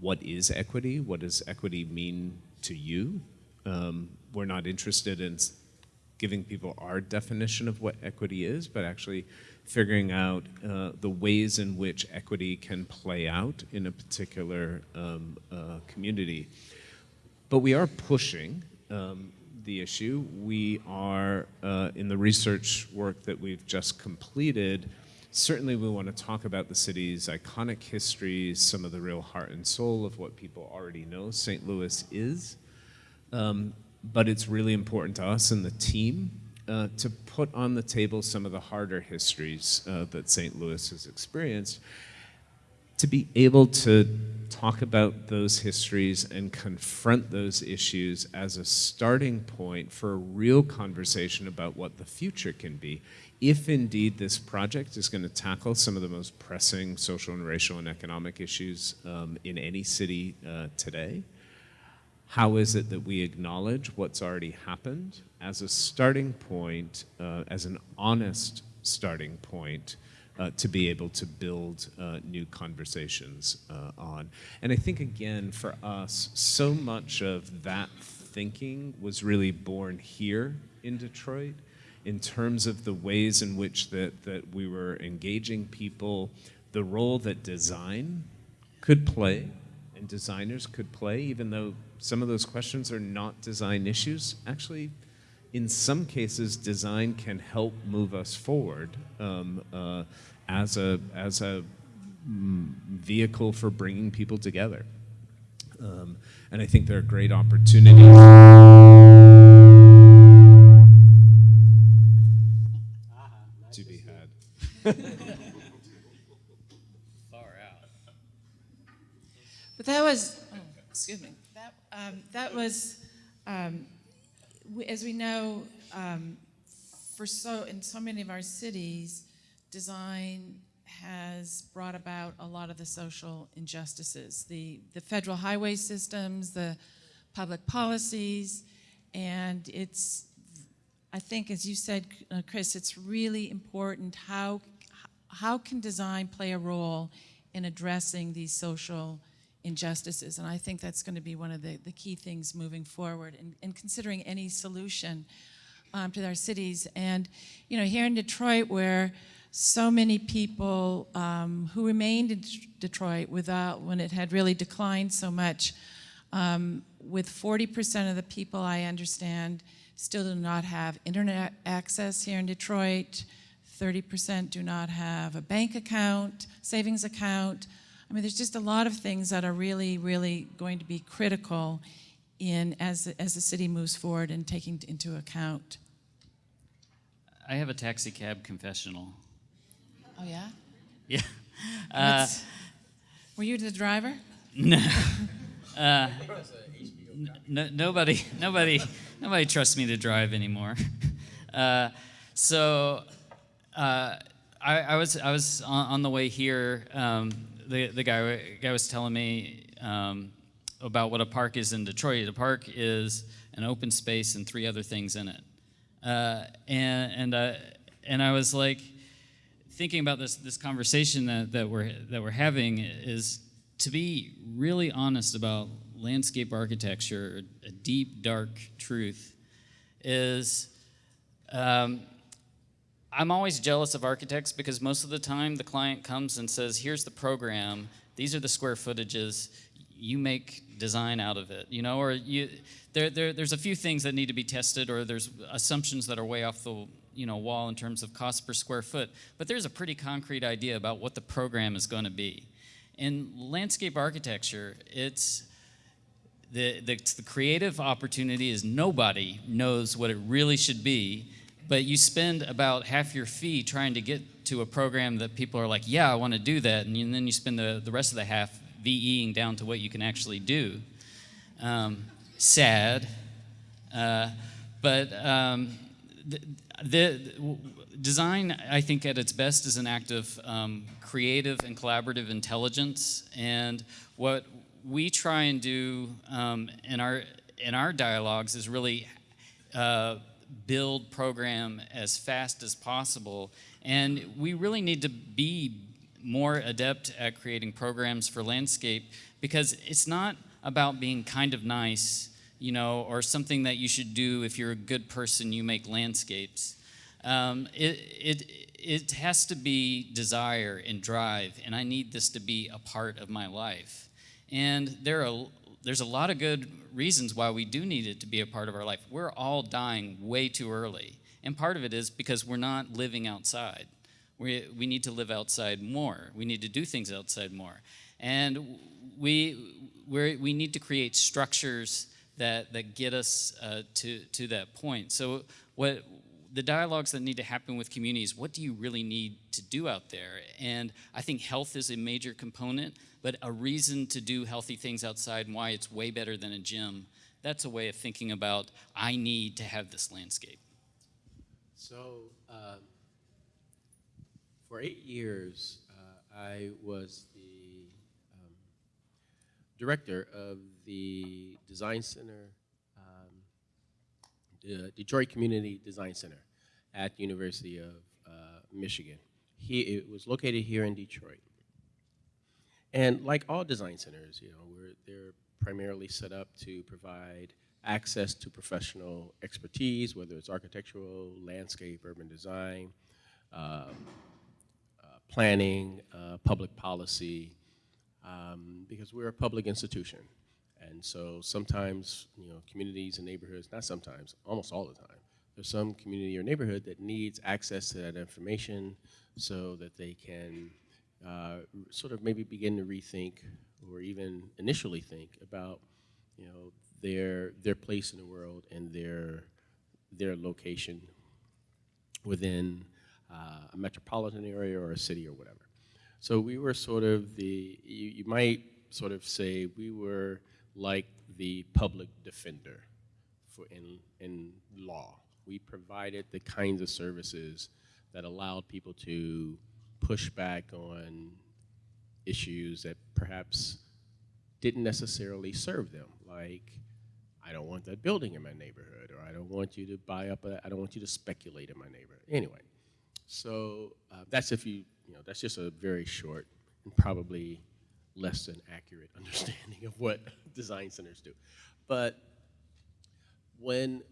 S6: what is equity? What does equity mean to you? Um, we're not interested in giving people our definition of what equity is, but actually figuring out uh, the ways in which equity can play out in a particular um, uh, community. But we are pushing um, the issue. We are, uh, in the research work that we've just completed, certainly we want to talk about the city's iconic history, some of the real heart and soul of what people already know St. Louis is. Um, but it's really important to us and the team uh, to put on the table some of the harder histories uh, that St. Louis has experienced to be able to talk about those histories and confront those issues as a starting point for a real conversation about what the future can be. If indeed this project is going to tackle some of the most pressing social and racial and economic issues um, in any city uh, today, how is it that we acknowledge what's already happened as a starting point, uh, as an honest starting point uh, to be able to build uh, new conversations uh, on. And I think, again, for us, so much of that thinking was really born here in Detroit in terms of the ways in which that, that we were engaging people, the role that design could play and designers could play, even though some of those questions are not design issues, actually in some cases, design can help move us forward um, uh, as a as a mm, vehicle for bringing people together. Um, and I think there are great opportunities. to be had. <laughs>
S4: Far out.
S3: But that was, oh, excuse me, that, um, that was, um, we, as we know, um, for so, in so many of our cities, design has brought about a lot of the social injustices. The, the federal highway systems, the public policies, and it's, I think as you said, uh, Chris, it's really important how, how can design play a role in addressing these social injustices? And I think that's going to be one of the, the key things moving forward and, and considering any solution um, to our cities. And, you know, here in Detroit where so many people um, who remained in Detroit without, when it had really declined so much, um, with 40% of the people I understand still do not have internet access here in Detroit, 30% do not have a bank account, savings account. I mean, there's just a lot of things that are really, really going to be critical in as, as the city moves forward and taking into account.
S4: I have a taxi cab confessional.
S3: Oh, yeah? <laughs>
S4: Yeah. Uh,
S3: Were you the driver?
S4: no, <laughs> uh, nobody, nobody, nobody trusts me to drive anymore. <laughs> Uh, so, uh, I, I was I was on, on the way here. Um, the the guy guy was telling me um, about what a park is in Detroit. A park is an open space and three other things in it. Uh, and and uh, and I was like thinking about this this conversation that, that we're that we're having is to be really honest about landscape architecture. A deep dark truth is. Um, I'm always jealous of architects because most of the time the client comes and says, here's the program, these are the square footages, you make design out of it, you know, or you, there, there, there's a few things that need to be tested or there's assumptions that are way off the you know, wall in terms of cost per square foot, but there's a pretty concrete idea about what the program is going to be. In landscape architecture, it's the, the, the creative opportunity is nobody knows what it really should be but you spend about half your fee trying to get to a program that people are like, yeah, I want to do that, and, you, and then you spend the, the rest of the half VEing down to what you can actually do. Um, sad, uh, but um, the, the, design, I think, at its best is an act of um, creative and collaborative intelligence, and what we try and do um, in our in our dialogues is really uh, build program as fast as possible. And we really need to be more adept at creating programs for landscape because it's not about being kind of nice, you know, or something that you should do if you're a good person, you make landscapes. Um, it, it, it has to be desire and drive, and I need this to be a part of my life. And there are there's a lot of good reasons why we do need it to be a part of our life. We're all dying way too early. And part of it is because we're not living outside. We, we need to live outside more. We need to do things outside more. And we, we we need to create structures that, that get us uh, to, to that point. So what the dialogues that need to happen with communities, what do you really need to do out there? And I think health is a major component but a reason to do healthy things outside and why it's way better than a gym. That's a way of thinking about, I need to have this landscape.
S5: So, uh, for eight years, uh, I was the um, director of the Design Center, the Detroit Community Design Center at the University of uh, Michigan. He, it was located here in Detroit. And like all design centers, you know, they're primarily set up to provide access to professional expertise, whether it's architectural, landscape, urban design, um, uh, planning, uh, public policy, um, because we're a public institution. And so sometimes, you know, communities and neighborhoods, not sometimes, almost all the time, there's some community or neighborhood that needs access to that information so that they can uh, sort of maybe begin to rethink or even initially think about you know their their place in the world and their their location within uh, a metropolitan area or a city or whatever. So we were sort of the you, you might sort of say we were like the public defender for in in law. We provided the kinds of services that allowed people to push back on issues that perhaps didn't necessarily serve them, like I don't want that building in my neighborhood, or I don't want you to buy up, I don't want you to speculate in my neighborhood. Anyway, so uh, that's if you, you know, that's just a very short and probably less than accurate <laughs> understanding of what <laughs> design centers do. But when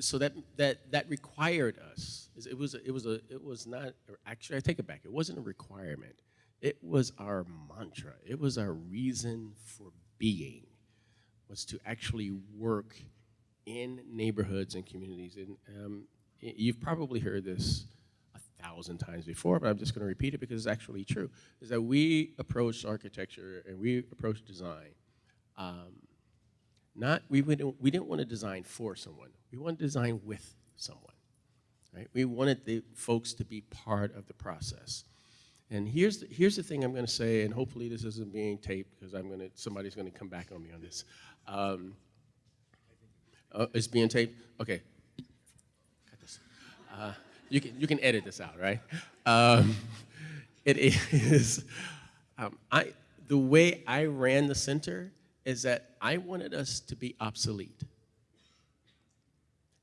S5: so that that that required us it was it was a it was not actually I take it back it wasn't a requirement. It was our mantra. It was our reason for being was to actually work in neighborhoods and communities. And um, you've probably heard this thousand times before but I'm just going to repeat it because it's actually true is that we approach architecture and we approach design um, not, we, didn't, we didn't want to design for someone. We wanted to design with someone. Right? We wanted the folks to be part of the process. And here's the, here's the thing I'm going to say, and hopefully this isn't being taped because I'm going to somebody's going to come back on me on this. Um, uh, it's being taped. Okay. Uh, You can, you can edit this out, right? Um, <laughs> it is, um, I, the way I ran the center is that I wanted us to be obsolete.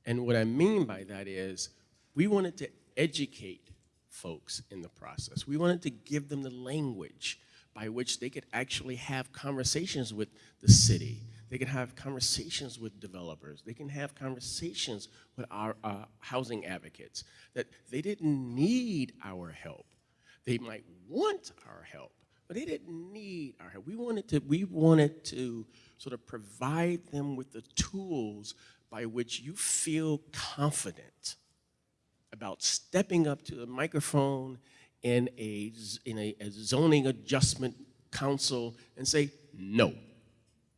S5: And what I mean by that is we wanted to educate folks in the process. We wanted to give them the language by which they could actually have conversations with the city. They can have conversations with developers. They can have conversations with our uh, housing advocates. That they didn't need our help. They might want our help, but they didn't need our help. We wanted to, we wanted to sort of provide them with the tools by which you feel confident about stepping up to the microphone in a, in a, a zoning adjustment council and say, no,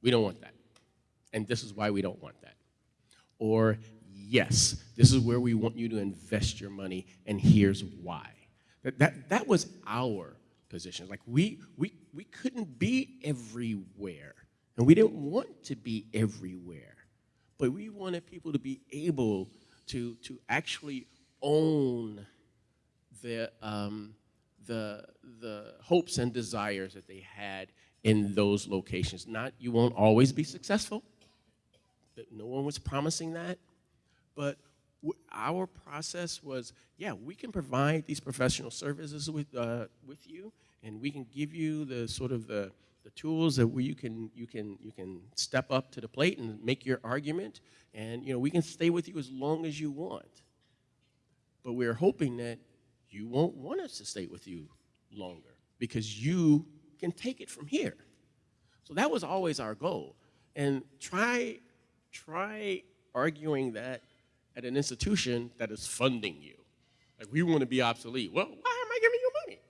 S5: we don't want that. And this is why we don't want that. Or, yes, this is where we want you to invest your money, and here's why. That, that, that was our position. Like, we, we, we couldn't be everywhere, and we didn't want to be everywhere. But we wanted people to be able to, to actually own the, um, the, the hopes and desires that they had in those locations. Not, you won't always be successful. That No one was promising that. But our process was, yeah, we can provide these professional services with, uh, with you, and we can give you the sort of the, the tools that you can, you, can, you can step up to the plate and make your argument, and you know, we can stay with you as long as you want. But we're hoping that you won't want us to stay with you longer because you can take it from here. So that was always our goal. And try, try arguing that at an institution that is funding you. Like, we want to be obsolete. Well, why am I giving you money?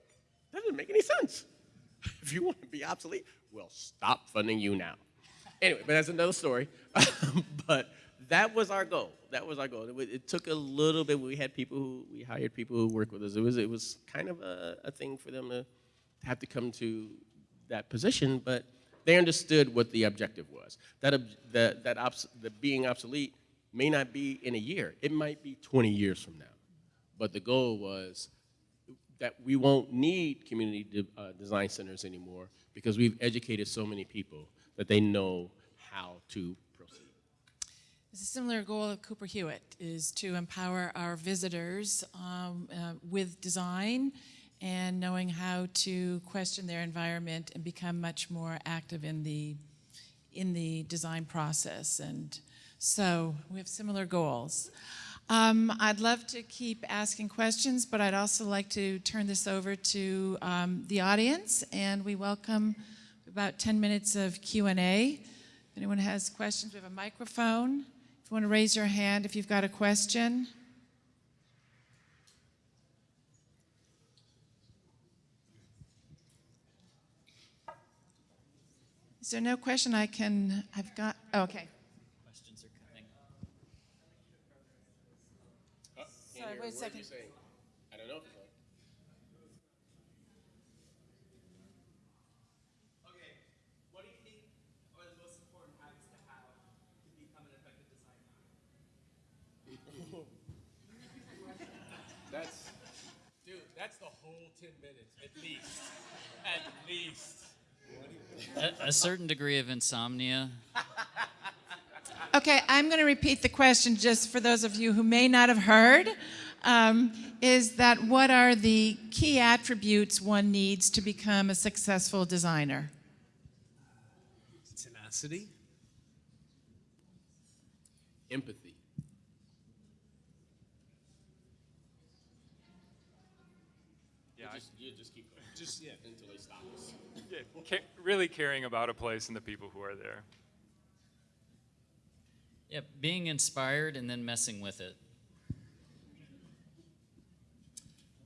S5: That doesn't make any sense. <laughs> If you want to be obsolete, well, stop funding you now. Anyway, but that's another story. <laughs> but that was our goal. That was our goal. It, it took a little bit. We had people who we hired people who worked with us. It was it was kind of a, a thing for them to have to come to that position, but they understood what the objective was. That that that obs- the being obsolete may not be in a year. It might be 20 years from now. But the goal was that we won't need community de- uh, design centers anymore because we've educated so many people that they know how to proceed.
S3: It's a similar goal of Cooper Hewitt is to empower our visitors um, uh, with design and knowing how to question their environment and become much more active in the in the design process. And so we have similar goals. Um, I'd love to keep asking questions, but I'd also like to turn this over to um, the audience, and we welcome about 10 minutes of Q&A. If anyone has questions, we have a microphone. If you want to raise your hand if you've got a question. Is there no question I can, I've got, oh, okay.
S4: Questions are coming.
S3: Oh, Sorry, wait a second.
S5: I don't know.
S8: Okay, what do you think are the most important habits to have to become an effective designer?
S5: That's, dude, that's the whole 10 minutes, at least. At least.
S4: A, a certain degree of insomnia.
S3: Okay, I'm going to repeat the question just for those of you who may not have heard. Um, is that what are the key attributes one needs to become a successful designer?
S6: Tenacity.
S5: Empathy.
S7: Yeah, I-
S5: Just, you just keep going. <laughs>
S6: Just yeah.
S5: Until they stop us.
S7: yeah, ca- really caring about a place and the people who are there.
S4: Yeah, being inspired and then messing with it.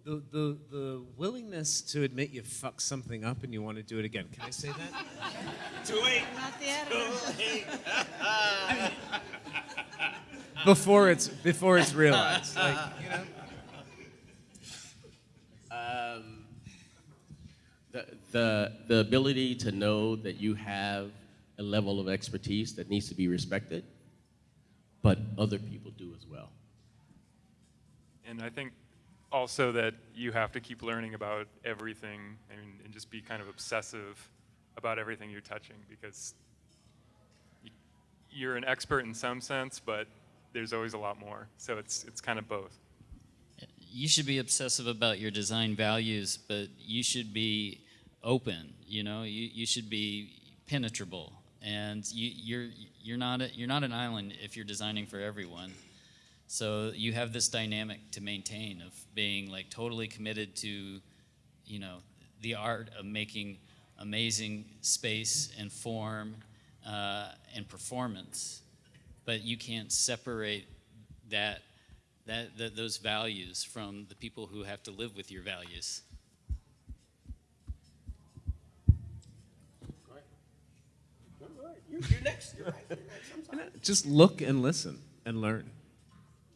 S6: The, the, the willingness to admit you fucked something up and you want to do it again. Can I say that? <laughs>
S5: Too late.
S3: Not the editor. <laughs>
S6: before it's before it's realized. Like, you know.
S5: Um, the, the, the ability to know that you have a level of expertise that needs to be respected, but other people do as well.
S7: And I think also that you have to keep learning about everything and, and just be kind of obsessive about everything you're touching because you're an expert in some sense, but there's always a lot more. So it's, it's kind of both.
S4: you should be obsessive about your design values, but you should be open. You know, you, you should be penetrable, and you, you're you're not a, you're not an island if you're designing for everyone. So you have this dynamic to maintain of being like totally committed to, you know, the art of making amazing space and form uh, and performance, but you can't separate that that, that those values from the people who have to live with your values.
S5: You're, you're next. You're right. You're next. I'm sorry.
S6: Just look and listen and learn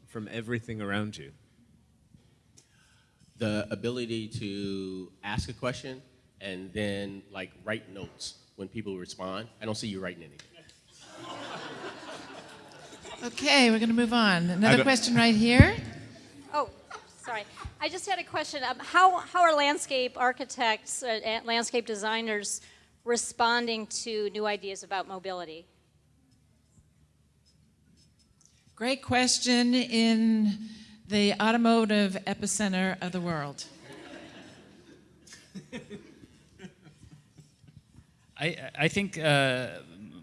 S6: from everything around you.
S5: The ability to ask a question and then like write notes when people respond. I don't see you writing anything.
S3: Okay, we're going to move on. Another question right here.
S9: Oh, sorry. I just had a question. Um, how, how are landscape architects, uh, landscape designers responding to new ideas about mobility?
S3: Great question in the automotive epicenter of the world.
S4: I, I think uh,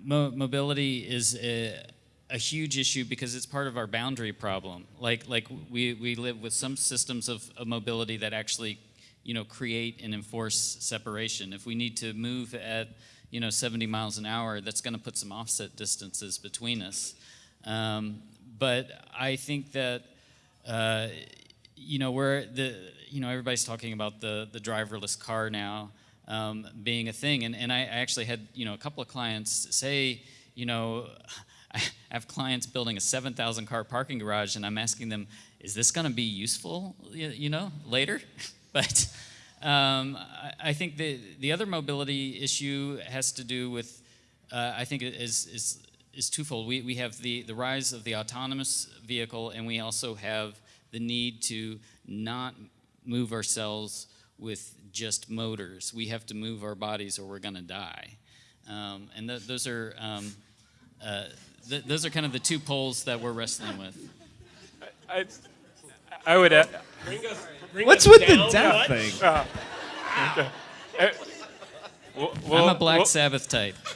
S4: mo- mobility is a, a huge issue because it's part of our boundary problem. Like, like we, we live with some systems of, of mobility that actually, you know, create and enforce separation. If we need to move at, you know, 70 miles an hour, that's going to put some offset distances between us. Um, but I think that uh, you know, we're the, you know, everybody's talking about the, the driverless car now um, being a thing. And, and I actually had, you know, a couple of clients say, you know, <laughs> I have clients building a 7,000 car parking garage and I'm asking them, is this going to be useful, you, you know, later? <laughs> <laughs> but um, I, I think the, the other mobility issue has to do with, uh, I think, is, is, is twofold. We, we have the, the rise of the autonomous vehicle, and we also have the need to not move ourselves with just motors. We have to move our bodies or we're going to die. Um, and th- those are um, uh, th- those are kind of the two poles that we're wrestling with.
S7: I, I would. add-
S5: Bring us, bring
S6: What's
S5: us
S6: with the
S5: down
S6: death
S5: what?
S6: thing? <laughs>
S7: well,
S4: I'm a Black
S7: well,
S4: Sabbath type. <laughs>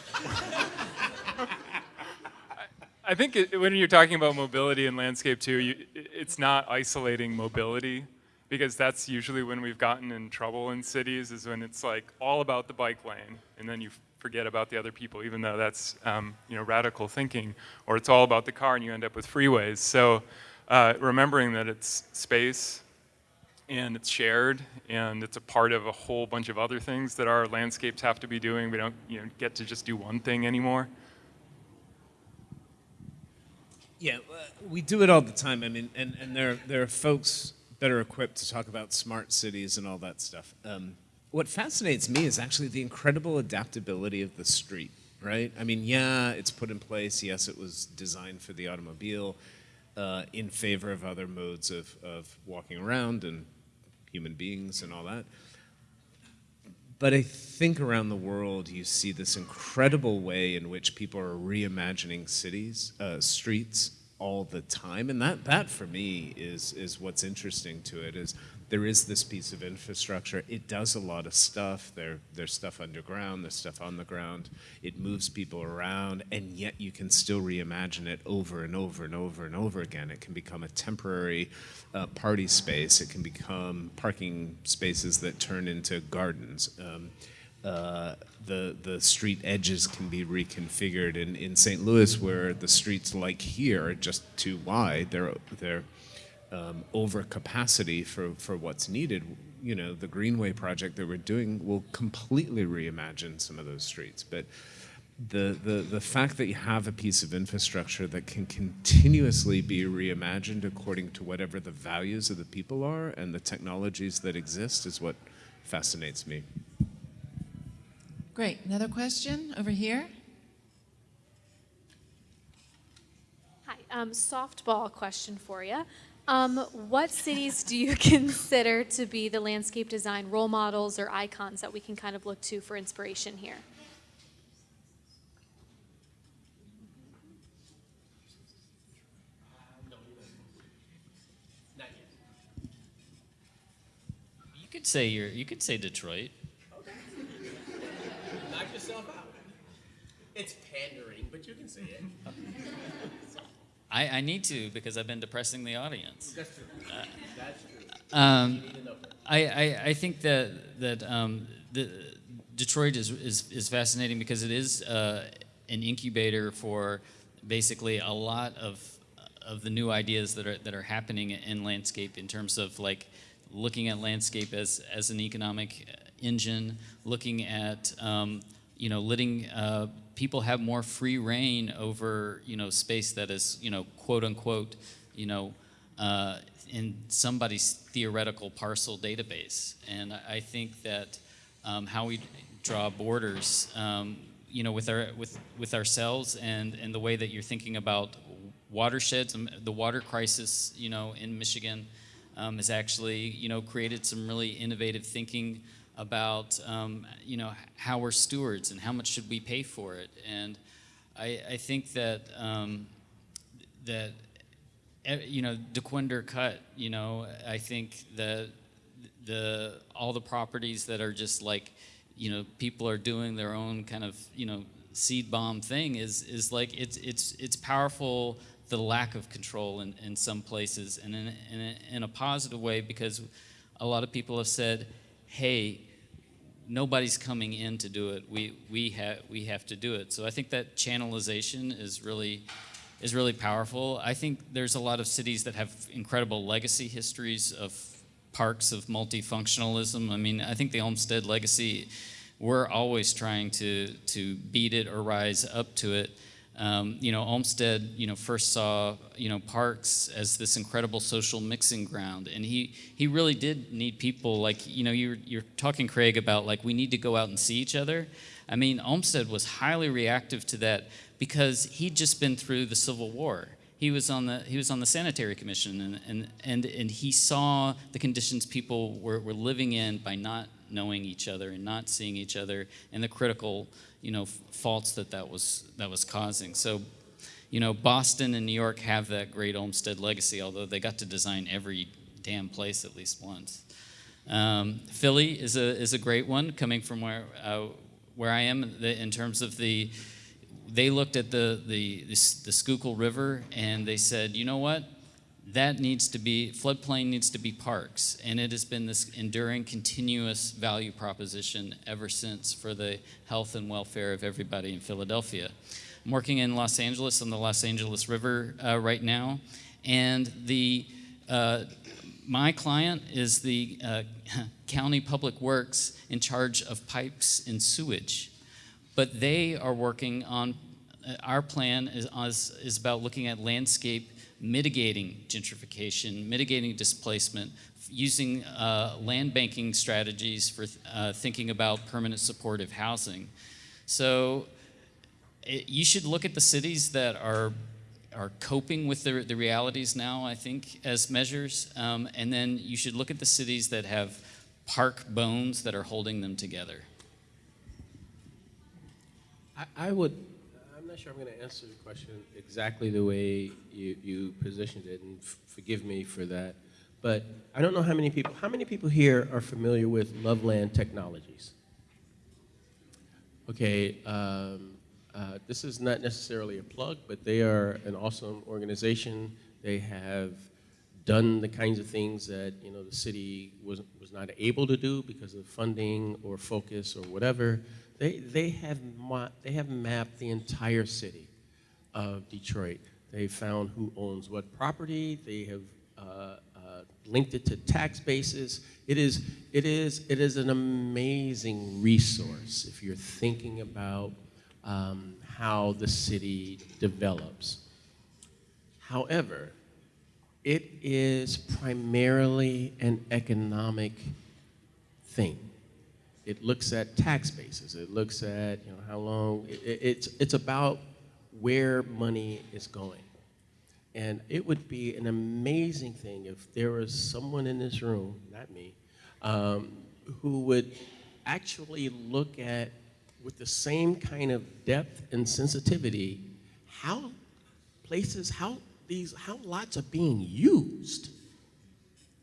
S7: I think it, when you're talking about mobility in landscape too, you, it's not isolating mobility because that's usually when we've gotten in trouble in cities is when it's like all about the bike lane and then you forget about the other people, even though that's um, you know radical thinking, or it's all about the car and you end up with freeways. So uh, remembering that it's space and it's shared and it's a part of a whole bunch of other things that our landscapes have to be doing. We don't you know get to just do one thing anymore.
S6: Yeah, uh, we do it all the time. I mean, and, and there, there are folks that are equipped to talk about smart cities and all that stuff. Um, what fascinates me is actually the incredible adaptability of the street, right? I mean, yeah, it's put in place. Yes, it was designed for the automobile uh, in favor of other modes of, of walking around and human beings and all that. But I think around the world, you see this incredible way in which people are reimagining cities, uh, streets all the time, and that that for me is is what's interesting to it. Is there is this piece of infrastructure. It does a lot of stuff. There there's stuff underground. There's stuff on the ground. It moves people around, and yet you can still reimagine it over and over and over and over again. It can become a temporary uh, party space. It can become parking spaces that turn into gardens. Um, uh, the the street edges can be reconfigured. In in St. Louis, where the streets like here are just too wide, they're they're um, over capacity for for what's needed. You know, the Greenway project that we're doing will completely reimagine some of those streets, but the, the, the fact that you have a piece of infrastructure that can continuously be reimagined according to whatever the values of the people are and the technologies that exist is what fascinates me.
S3: Great. Another question over here.
S10: Hi, um, softball question for you. Um, what cities do you <laughs> consider to be the landscape design role models or icons that we can kind of look to for inspiration here?
S4: You could say you're, you could say Detroit. Okay. <laughs>
S5: Knock yourself out. It's pandering, but you can say it. <laughs>
S4: I, I need to because I've been depressing the audience.
S5: That's true. That's true.
S4: Um,
S5: You need a number.
S4: I, I, I think that that um, the, Detroit is, is is fascinating because it is uh, an incubator for basically a lot of of the new ideas that are that are happening in landscape in terms of like looking at landscape as as an economic engine, looking at um, you know letting uh, people have more free reign over you know space that is you know quote unquote you know uh, in somebody's theoretical parcel database. And I think that um, how we draw borders, um, you know, with our with with ourselves and and the way that you're thinking about watersheds, um, the water crisis, you know, in Michigan, um, has actually you know created some really innovative thinking about um, you know how we're stewards and how much should we pay for it. And I, I think that um, that eh, you know, Dequindre Cut, you know, I think that the all the properties that are just like, you know, people are doing their own kind of, you know, seed bomb thing is is like it's it's it's powerful the lack of control in, in some places and in, in, a, in a positive way because a lot of people have said, hey, nobody's coming in to do it. We we have we have to do it. So I think that channelization is really is really powerful. I think there's a lot of cities that have incredible legacy histories of parks of multifunctionalism. I mean, I think the Olmsted legacy, we're always trying to to beat it or rise up to it. Um, you know, Olmsted, you know, first saw, you know, parks as this incredible social mixing ground, and he he really did need people like, you know, you're you're talking Craig about like we need to go out and see each other. I mean, Olmsted was highly reactive to that because he'd just been through the Civil War. He was on the he was on the sanitary commission, and and and, and he saw the conditions people were, were living in by not knowing each other and not seeing each other, and the critical you know faults that that was that was causing. So, you know, Boston and New York have that great Olmsted legacy, although they got to design every damn place at least once. Um, Philly is a is a great one, coming from where uh, where I am in terms of the they looked at the, the, the, the Schuylkill River and they said, you know what? That needs to be, floodplain needs to be parks. And it has been this enduring, continuous value proposition ever since for the health and welfare of everybody in Philadelphia. I'm working in Los Angeles on the Los Angeles River uh, right now. And the, uh, my client is the uh, <laughs> county public works in charge of pipes and sewage but they are working on our plan is, is about looking at landscape mitigating gentrification, mitigating displacement, using uh, land banking strategies for uh, thinking about permanent supportive housing. So it, you should look at the cities that are are coping with the, the realities now, I think, as measures, um, and then you should look at the cities that have park bones that are holding them together.
S5: I, I would, not sure I'm going to answer the question exactly the way you, you positioned it, and forgive me for that. But I don't know how many people, how many people here are familiar with Loveland Technologies? Okay, um, uh, this is not necessarily a plug, but they are an awesome organization. They have done the kinds of things that you know the city was was not able to do because of funding or focus or whatever. They they have they have mapped the entire city of Detroit. They found who owns what property. They have uh, uh, linked it to tax bases. It is it is it is an amazing resource if you're thinking about um, how the city develops. However, it is primarily an economic thing. It looks at tax bases. It looks at you know how long. It, it's it's about where money is going, And it would be an amazing thing if there was someone in this room, not me, um, who would actually look at, with the same kind of depth and sensitivity, how places, how these, how lots are being used,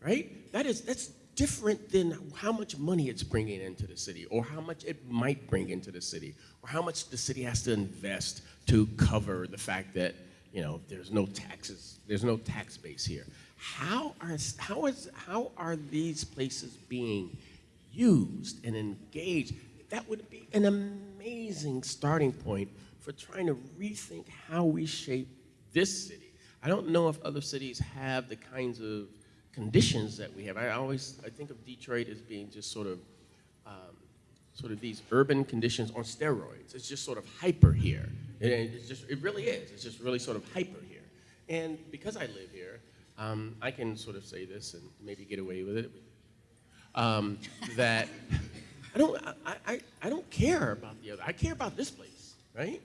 S5: right? That is, that's different than how much money it's bringing into the city, or how much it might bring into the city, or how much the city has to invest to cover the fact that you know there's no taxes, there's no tax base here. How are how is how are these places being used and engaged? That would be an amazing starting point for trying to rethink how we shape this city. I don't know if other cities have the kinds of conditions that we have. I always I think of Detroit as being just sort of um, sort of these urban conditions on steroids. It's just sort of hyper here. And it's just it really is. It's just really sort of hyper here. And because I live here, um, I can sort of say this and maybe get away with it. Um, that I don't I, I, I don't care about the other. I care about this place, right?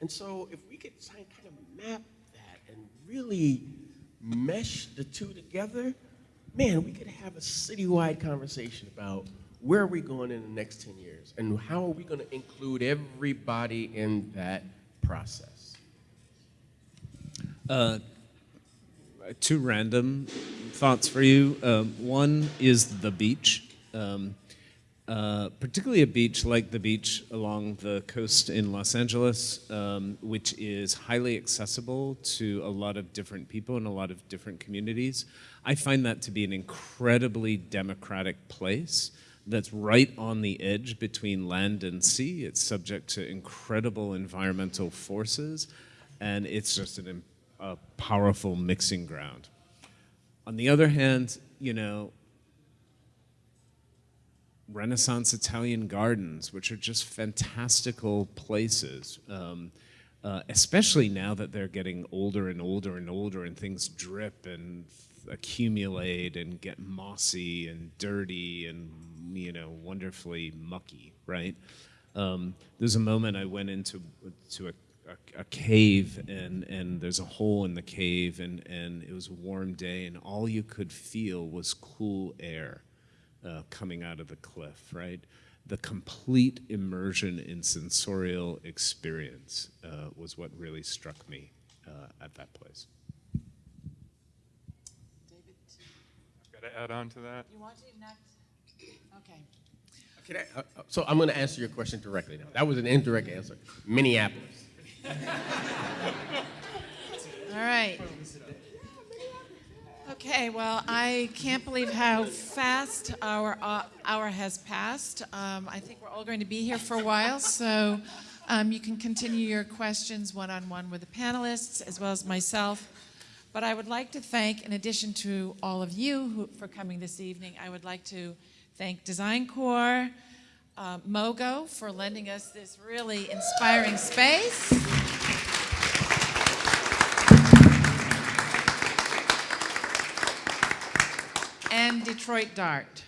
S5: And so if we could kind of map that and really mesh the two together, man, we could have a citywide conversation about where are we going in the next 10 years and how are we going to include everybody in that process.
S6: Uh, two random thoughts for you. Um, one is the beach. Um, uh, particularly a beach like the beach along the coast in Los Angeles, um, which is highly accessible to a lot of different people in a lot of different communities. I find that to be an incredibly democratic place that's right on the edge between land and sea. It's subject to incredible environmental forces, and it's just an, a powerful mixing ground. On the other hand, you know, Renaissance Italian gardens, which are just fantastical places, um, uh, especially now that they're getting older and older and older and things drip and accumulate and get mossy and dirty and, you know, wonderfully mucky, right? Um, there's a moment I went into to a, a, a, cave and, and there's a hole in the cave and, and it was a warm day and all you could feel was cool air uh, coming out of the cliff, right? The complete immersion in sensorial experience uh, was what really struck me uh, at that place.
S3: David, I've
S7: Got to add on to that.
S3: you want to next? Okay.
S5: Can I, uh, uh, so I'm going to answer your question directly now. That was an indirect answer. Minneapolis. <laughs>
S3: All right. Okay, well, I can't believe how fast our uh, hour has passed. Um, I think we're all going to be here for a while, so um, you can continue your questions one-on-one with the panelists as well as myself. But I would like to thank, in addition to all of you who, for coming this evening, I would like to thank Design Core, uh, MOGO for lending us this really inspiring space. And Detroit Dart.